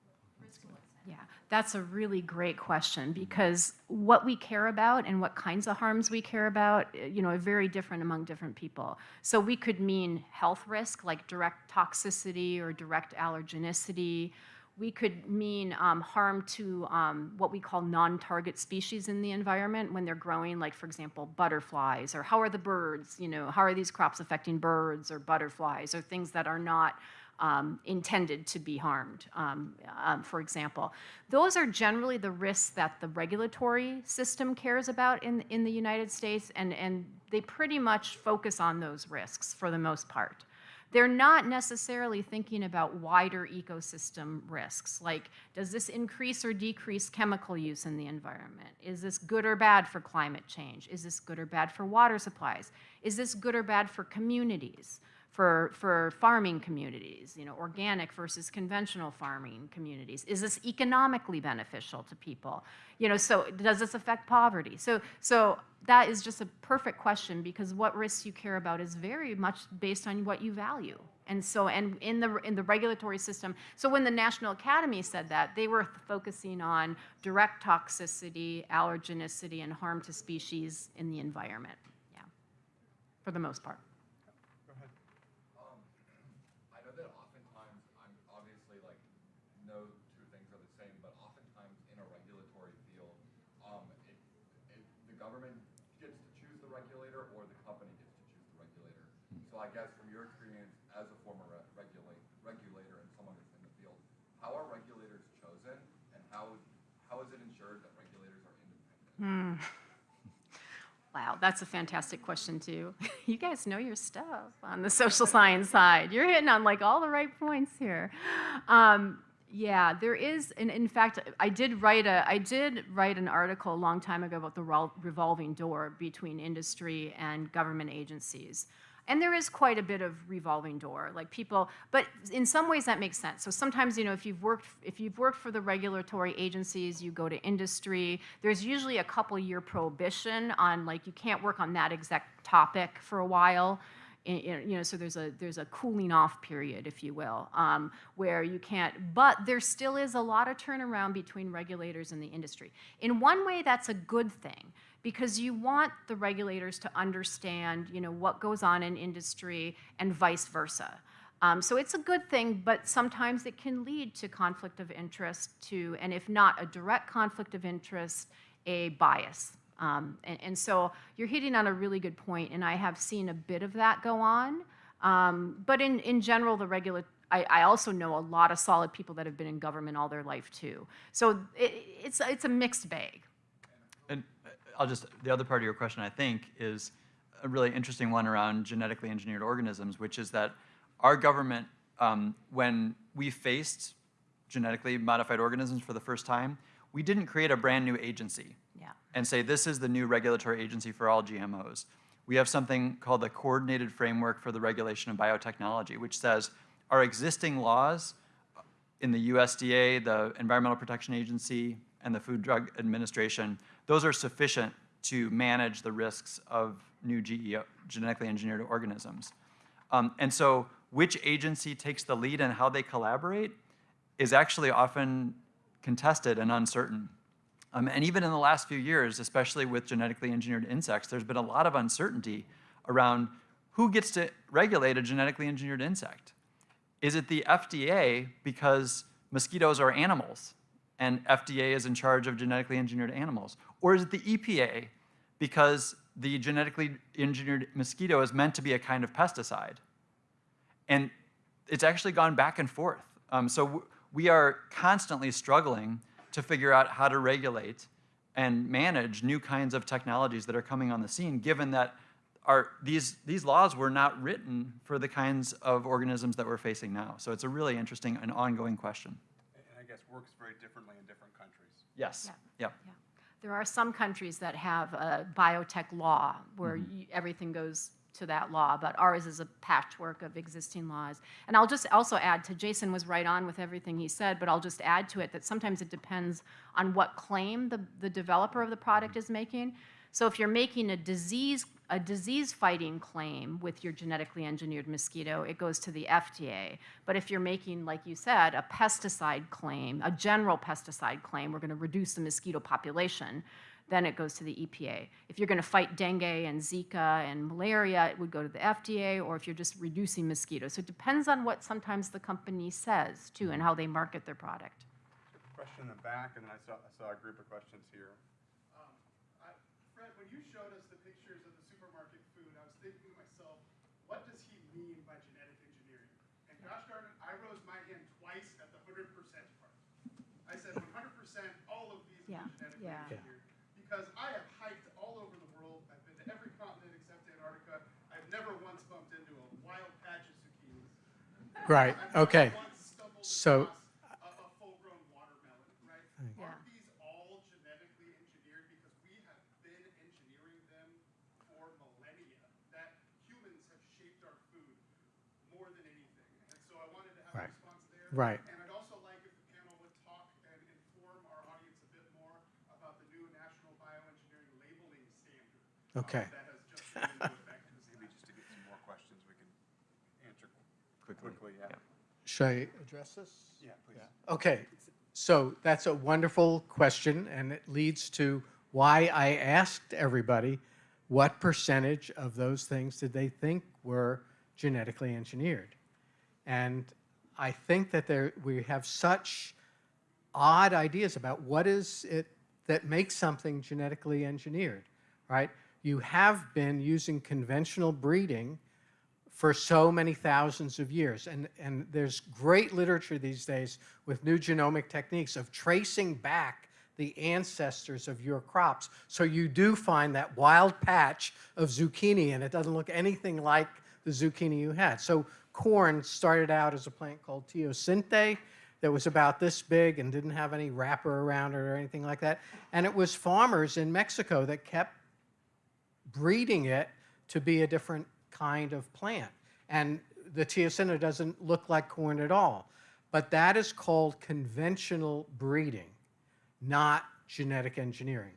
what risks in what sense? Yeah, that's a really great question because what we care about and what kinds of harms we care about, eh, you know, are very different among different people. So we could mean health risk, like direct toxicity or direct allergenicity. We could mean um, harm to um, what we call non-target species in the environment when they're growing, like for example, butterflies, or how are the birds, you know, how are these crops affecting birds or butterflies, or things that are not um, intended to be harmed, um, um, for example. Those are generally the risks that the regulatory system cares about in, in the United States, and, and they pretty much focus on those risks for the most part. They're not necessarily thinking about wider ecosystem risks, like does this increase or decrease chemical use in the environment? Is this good or bad for climate change? Is this good or bad for water supplies? Is this good or bad for communities? For, for farming communities, you know, organic versus conventional farming communities? Is this economically beneficial to people? You know, so does this affect poverty? So, so that is just a perfect question because what risks you care about is very much based on what you value. And so, and in the, in the regulatory system, so when the National Academy said that, they were focusing on direct toxicity, allergenicity, and harm to species in the environment, yeah, for the most part. Go ahead. Um, I know that oftentimes, I'm obviously like, no two things are the same, but oftentimes in a regulatory field, um, it, it, the government gets to choose the regulator or the company gets to choose the regulator. I guess from your experience as a former re- regulate, regulator and someone that's in the field, how are regulators chosen and how, how is it ensured that regulators are independent? Wow, that's a fantastic question too. You guys know your stuff on the social science side. You're hitting on like all the right points here. Um, yeah, there is, and in fact, I did write a, I did write an article a long time ago about the revolving door between industry and government agencies. And there is quite a bit of revolving door, like people, but in some ways that makes sense. So sometimes, you know, if you've worked, if you've worked for the regulatory agencies, you go to industry, there's usually a couple year prohibition on like, you can't work on that exact topic for a while. You know, so there's a there's a cooling off period, if you will, um, where you can't. But there still is a lot of turnaround between regulators and the industry. In one way, that's a good thing because you want the regulators to understand, you know, what goes on in industry and vice versa. Um, so it's a good thing, but sometimes it can lead to conflict of interest, to, and if not a direct conflict of interest, a bias. Um, and, and so you're hitting on a really good point, and I have seen a bit of that go on. Um, but in, in general, the regula- I, I also know a lot of solid people that have been in government all their life too. So it, it's, it's a mixed bag. Uh, I'll just, the other part of your question, I think, is a really interesting one around genetically engineered organisms, which is that our government, um, when we faced genetically modified organisms for the first time, we didn't create a brand new agency Yeah. and say this is the new regulatory agency for all GMOs. We have something called the Coordinated Framework for the Regulation of Biotechnology, which says our existing laws in the USDA, the Environmental Protection Agency, and the Food Drug Administration, those are sufficient to manage the risks of new genetically engineered organisms. Um, and so which agency takes the lead and how they collaborate is actually often contested and uncertain. Um, and even in the last few years, especially with genetically engineered insects, there's been a lot of uncertainty around who gets to regulate a genetically engineered insect. Is it the FDA because mosquitoes are animals and FDA is in charge of genetically engineered animals? Or is it the EPA because the genetically engineered mosquito is meant to be a kind of pesticide? And it's actually gone back and forth. Um, so we are constantly struggling to figure out how to regulate and manage new kinds of technologies that are coming on the scene, given that our, these, these laws were not written for the kinds of organisms that we're facing now. So it's a really interesting and ongoing question. And I guess works very differently in different countries. Yes. Yeah. Yep. Yeah. There are some countries that have a biotech law where mm-hmm. you- everything goes to that law, but ours is a patchwork of existing laws. And I'll just also add to, Jason was right on with everything he said, but I'll just add to it that sometimes it depends on what claim the, the developer of the product is making. So if you're making a disease, a disease-fighting claim with your genetically engineered mosquito, it goes to the FDA. But if you're making, like you said, a pesticide claim, a general pesticide claim, we're going to reduce the mosquito population, then it goes to the EPA. If you're going to fight dengue and Zika and malaria, it would go to the FDA, or if you're just reducing mosquitoes. So it depends on what sometimes the company says, too, and how they market their product. Question in the back, and then I saw, I saw a group of questions here. Um, I- Fred, when you showed us the the supermarket food, I was thinking to myself, what does he mean by genetic engineering? And gosh darn it, I rose my hand twice at the hundred percent part. I said one hundred percent, all of these Yeah, are genetically yeah. engineered. Because I have hiked all over the world, I've been to every continent except Antarctica, I've never once bumped into a wild patch of zucchinis. Right, okay. So- across a, a full-grown watermelon, right? Yeah. Aren't these all genetically engineered because we have been engineering them for millennia? That humans have shaped our food more than anything. And so I wanted to have Right. a response there. Right. And I'd also like if the panel would talk and inform our audience a bit more about the new National Bioengineering Labeling Standard. uh, Okay. That has just come into effect this Maybe just to get some more questions we can answer Quickly. quickly, yeah. Yeah. Should I address this? Yeah, please. Okay, so that's a wonderful question, and it leads to why I asked everybody what percentage of those things did they think were genetically engineered. And I think that there, we have such odd ideas about what is it that makes something genetically engineered, right? You have been using conventional breeding for so many thousands of years. And, and there's great literature these days with new genomic techniques of tracing back the ancestors of your crops. So you do find that wild patch of zucchini, and it doesn't look anything like the zucchini you had. So corn started out as a plant called teosinte that was about this big and didn't have any wrapper around it or anything like that. And it was farmers in Mexico that kept breeding it to be a different kind of plant. And the teosinte doesn't look like corn at all. But that is called conventional breeding, not genetic engineering.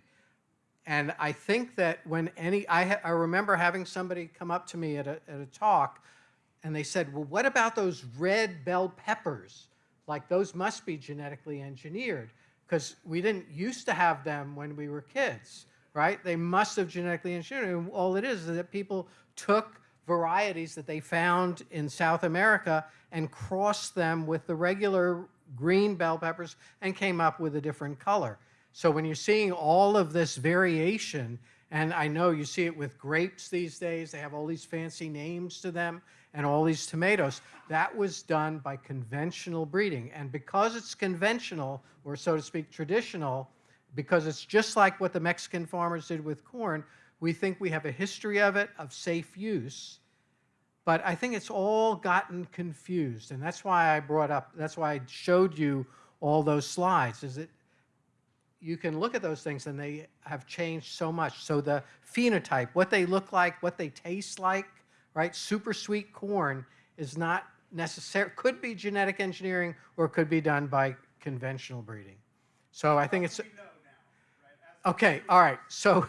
And I think that when any, I, I remember having somebody come up to me at a, at a talk and they said, well, what about those red bell peppers? Like those must be genetically engineered because we didn't used to have them when we were kids, right? They must have genetically engineered. And all it is is that people took varieties that they found in South America and crossed them with the regular green bell peppers and came up with a different color. So when you're seeing all of this variation, and I know you see it with grapes these days, they have all these fancy names to them, and all these tomatoes, that was done by conventional breeding. And because it's conventional, or so to speak, traditional, because it's just like what the Mexican farmers did with corn, we think we have a history of it, of safe use. But I think it's all gotten confused. And that's why I brought up, that's why I showed you all those slides, is that you can look at those things and they have changed so much. So the phenotype, what they look like, what they taste like, right? Super sweet corn is not necessary, could be genetic engineering or could be done by conventional breeding. So I think it's. now, right? Okay, all right. So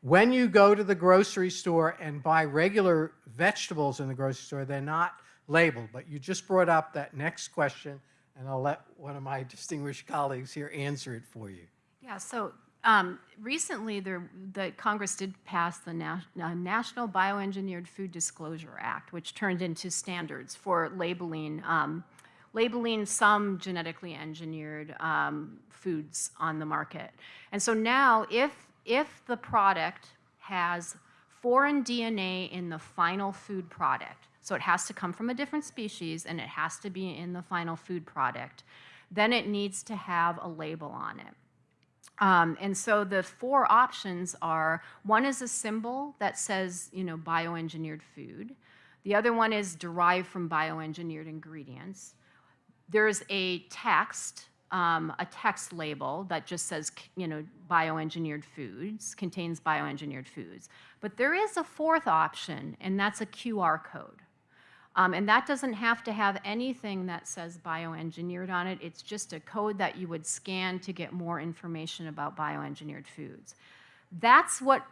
when you go to the grocery store and buy regular vegetables in the grocery store, they're not labeled. But you just brought up that next question, and I'll let one of my distinguished colleagues here answer it for you. Yeah, so um, recently, there, the Congress did pass the Nas- uh, National Bioengineered Food Disclosure Act, which turned into standards for labeling um, labeling some genetically engineered um, foods on the market. And so now, if, if the product has foreign DNA in the final food product, so it has to come from a different species and it has to be in the final food product, then it needs to have a label on it. Um, and so the four options are, one is a symbol that says, you know, bioengineered food. The other one is derived from bioengineered ingredients. There's a text, um, a text label that just says, you know, bioengineered foods, contains bioengineered foods. But there is a fourth option, and that's a QR code. Um, and that doesn't have to have anything that says bioengineered on it. It's just a code that you would scan to get more information about bioengineered foods. That's what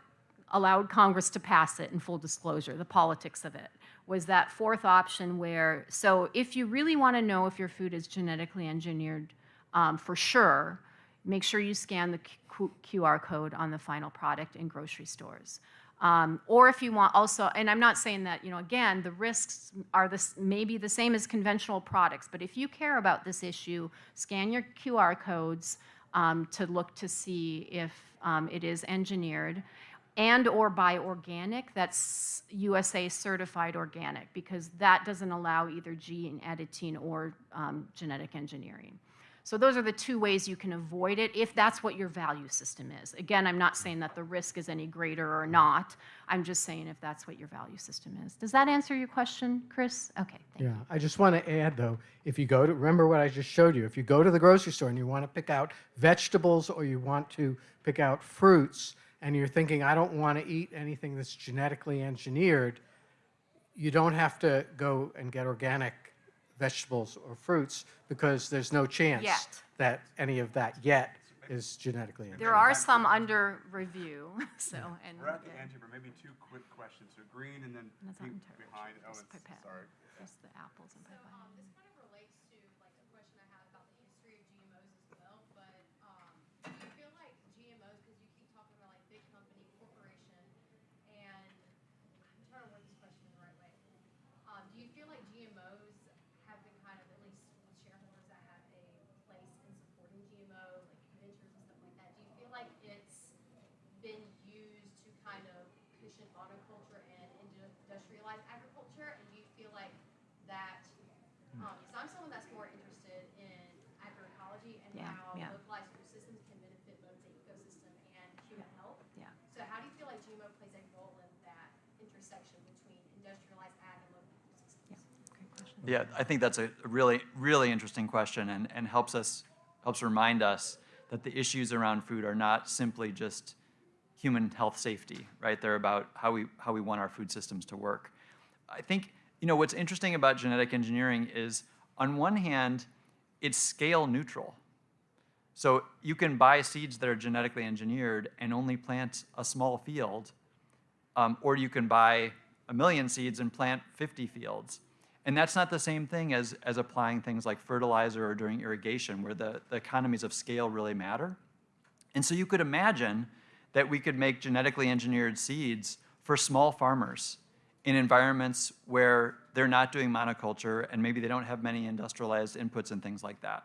allowed Congress to pass it in full disclosure, the politics of it, was that fourth option where, so if you really want to know if your food is genetically engineered um, for sure, make sure you scan the Q- QR code on the final product in grocery stores. Um, or if you want also, and I'm not saying that, you know, again, the risks are this, maybe the same as conventional products, but if you care about this issue, scan your QR codes um, to look to see if um, it is engineered and or buy organic, that's USDA certified organic, because that doesn't allow either gene editing or um, genetic engineering. So those are the two ways you can avoid it if that's what your value system is. Again, I'm not saying that the risk is any greater or mm-hmm. not. I'm just saying if that's what your value system is. Does that answer your question, Chris? Okay, thank you. Yeah, I just want to add though, if you go to, remember what I just showed you, if you go to the grocery store and you want to pick out vegetables or you want to pick out fruits and you're thinking, I don't want to eat anything that's genetically engineered, you don't have to go and get organic vegetables or fruits because there's no chance Yet. that any of that yet is genetically engineered. There are some under review, so, and. We're at the end here, but maybe two quick questions. So green and then pink behind. Oh, it's, sorry. Just the apples and So, um, pipette. um, this kind of relates to like a question I had about the history of GMOs as well, but, um, do you feel like GMOs, because you keep talking about like big company, corporation, and I'm trying to word this question in the right way. Um, do you feel like GMOs have been kind of, at least with shareholders that have a place in supporting GMO, like ventures and stuff like that, do you feel like it's been used to kind of cushion monoculture and indu- industrialized agriculture? And do you feel like that, um, because I'm someone that's more interested in agroecology and Yeah, how yeah. localized food systems can benefit both the ecosystem and human health. Yeah. So how do you feel like GMO plays a role in that intersection between industrialized ag and local food systems? Great question. Yeah, I think that's a really, really interesting question and, and helps us, helps remind us that the issues around food are not simply just human health safety, right? They're about how we, how we want our food systems to work. I think, you know, what's interesting about genetic engineering is, on one hand, it's scale neutral. So you can buy seeds that are genetically engineered and only plant a small field, um, or you can buy a million seeds and plant 50 fields. And that's not the same thing as, as applying things like fertilizer or during irrigation, where the, the economies of scale really matter. And so you could imagine that we could make genetically engineered seeds for small farmers in environments where they're not doing monoculture and maybe they don't have many industrialized inputs and things like that.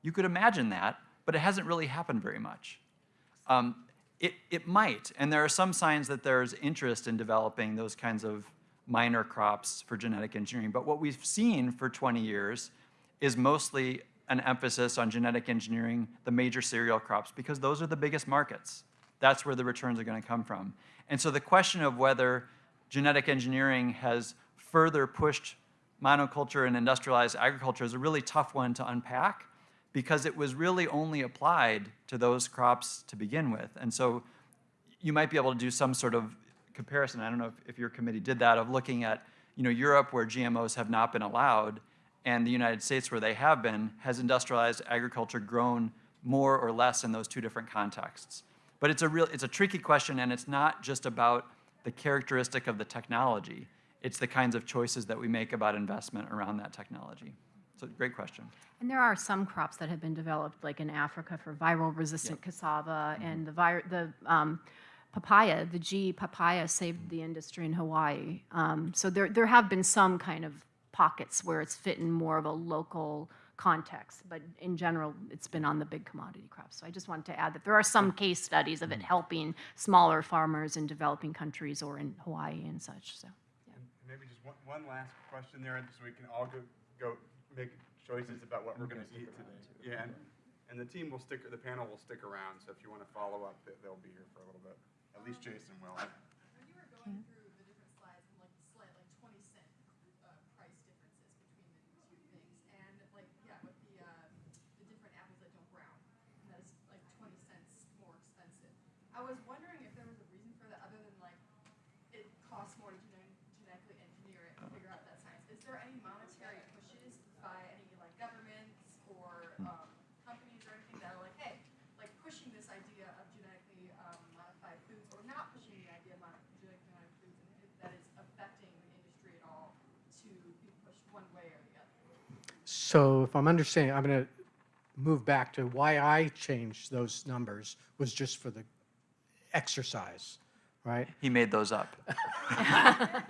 You could imagine that, but it hasn't really happened very much. Um, it, it might, and there are some signs that there's interest in developing those kinds of minor crops for genetic engineering. But what we've seen for 20 years is mostly an emphasis on genetic engineering the major cereal crops because those are the biggest markets. That's where the returns are going to come from. And so the question of whether genetic engineering has further pushed monoculture and industrialized agriculture is a really tough one to unpack because it was really only applied to those crops to begin with. And so you might be able to do some sort of comparison. I don't know if, if your committee did that of looking at, you know, Europe where GMOs have not been allowed and the United States where they have been, has industrialized agriculture grown more or less in those two different contexts? But it's a real, it's a tricky question and it's not just about the characteristic of the technology. It's the kinds of choices that we make about investment around that technology. So great question. And there are some crops that have been developed, like in Africa, for viral-resistant cassava, and the, vir- the um, papaya, the G papaya saved the industry in Hawaii. Um, so there, there have been some kind of pockets where it's fit in more of a local context. But in general, it's been on the big commodity crops. So I just wanted to add that there are some case studies of it helping smaller farmers in developing countries or in Hawaii and such, so. And Maybe just one, one last question there, so we can all go, go make choices about what we're gonna eat today. Yeah, and, and the team will stick, the panel will stick around, so if you wanna follow up, they'll be here for a little bit. At least Jason will. When you were going through the different slides and like the slight like twenty cent uh, price differences between the two things, and like yeah, with the uh, the different apples that don't brown, and that is like twenty cents more expensive. I was wondering if there was a reason for that other than like it costs more to genet- genetically engineer it and figure out that science. Is there any monetary pushes by any like governments or um, companies or anything that are like, hey, like pushing this idea of genetically um, modified foods or not pushing the idea of mod- genetically modified foods and if that is affecting the industry at all to be pushed one way or the other? So if I'm understanding, I'm going to move back to why I changed those numbers was just for the exercise, right? He made those up.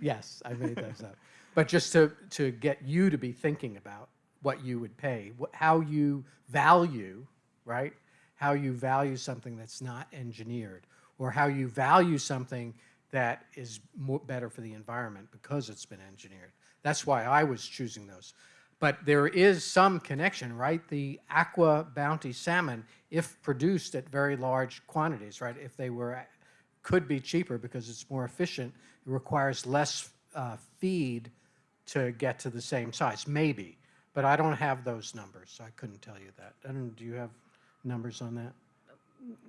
Yes, I made those up. But just to, to get you to be thinking about what you would pay, what, how you value, right? How you value something that's not engineered, or how you value something that is more, better for the environment because it's been engineered. That's why I was choosing those. But there is some connection, right? The AquaBounty salmon, if produced at very large quantities, right? If they were could be cheaper because it's more efficient. It requires less uh, feed to get to the same size, maybe. But I don't have those numbers, so I couldn't tell you that. Don't, do you have numbers on that?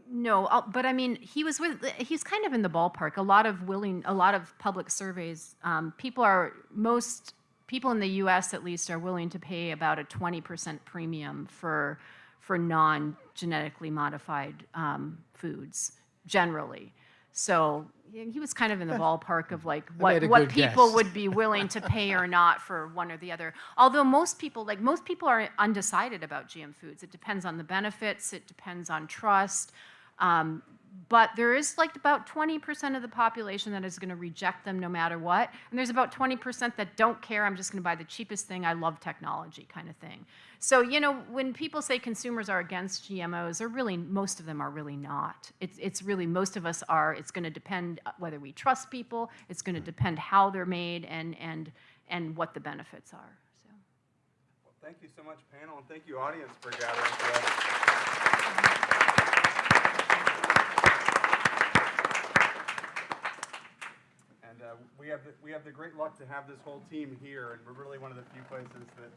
No, I'll- but I mean, he was with, he's kind of in the ballpark. A lot of willing, a lot of public surveys, um, people are, most people in the US at least are willing to pay about a 20% premium for, for non-genetically modified um, foods, generally. So he was kind of in the ballpark of like what, what people guess. would be willing to pay or not for one or the other. Although most people, like most people are undecided about GM foods. It depends on the benefits, it depends on trust. Um, but there is like about 20% of the population that is going to reject them no matter what. And there's about 20% that don't care. I'm just going to buy the cheapest thing. I love technology kind of thing. So, you know, when people say consumers are against GMOs, they're really, most of them are really not. It's, it's really, most of us are, it's going to depend uh, whether we trust people, it's going to depend how they're made and, and, and what the benefits are. So. Well, thank you so much, panel, and thank you, audience, for gathering today. And uh, we have, the- we have the great luck to have this whole team here, and we're really one of the few places that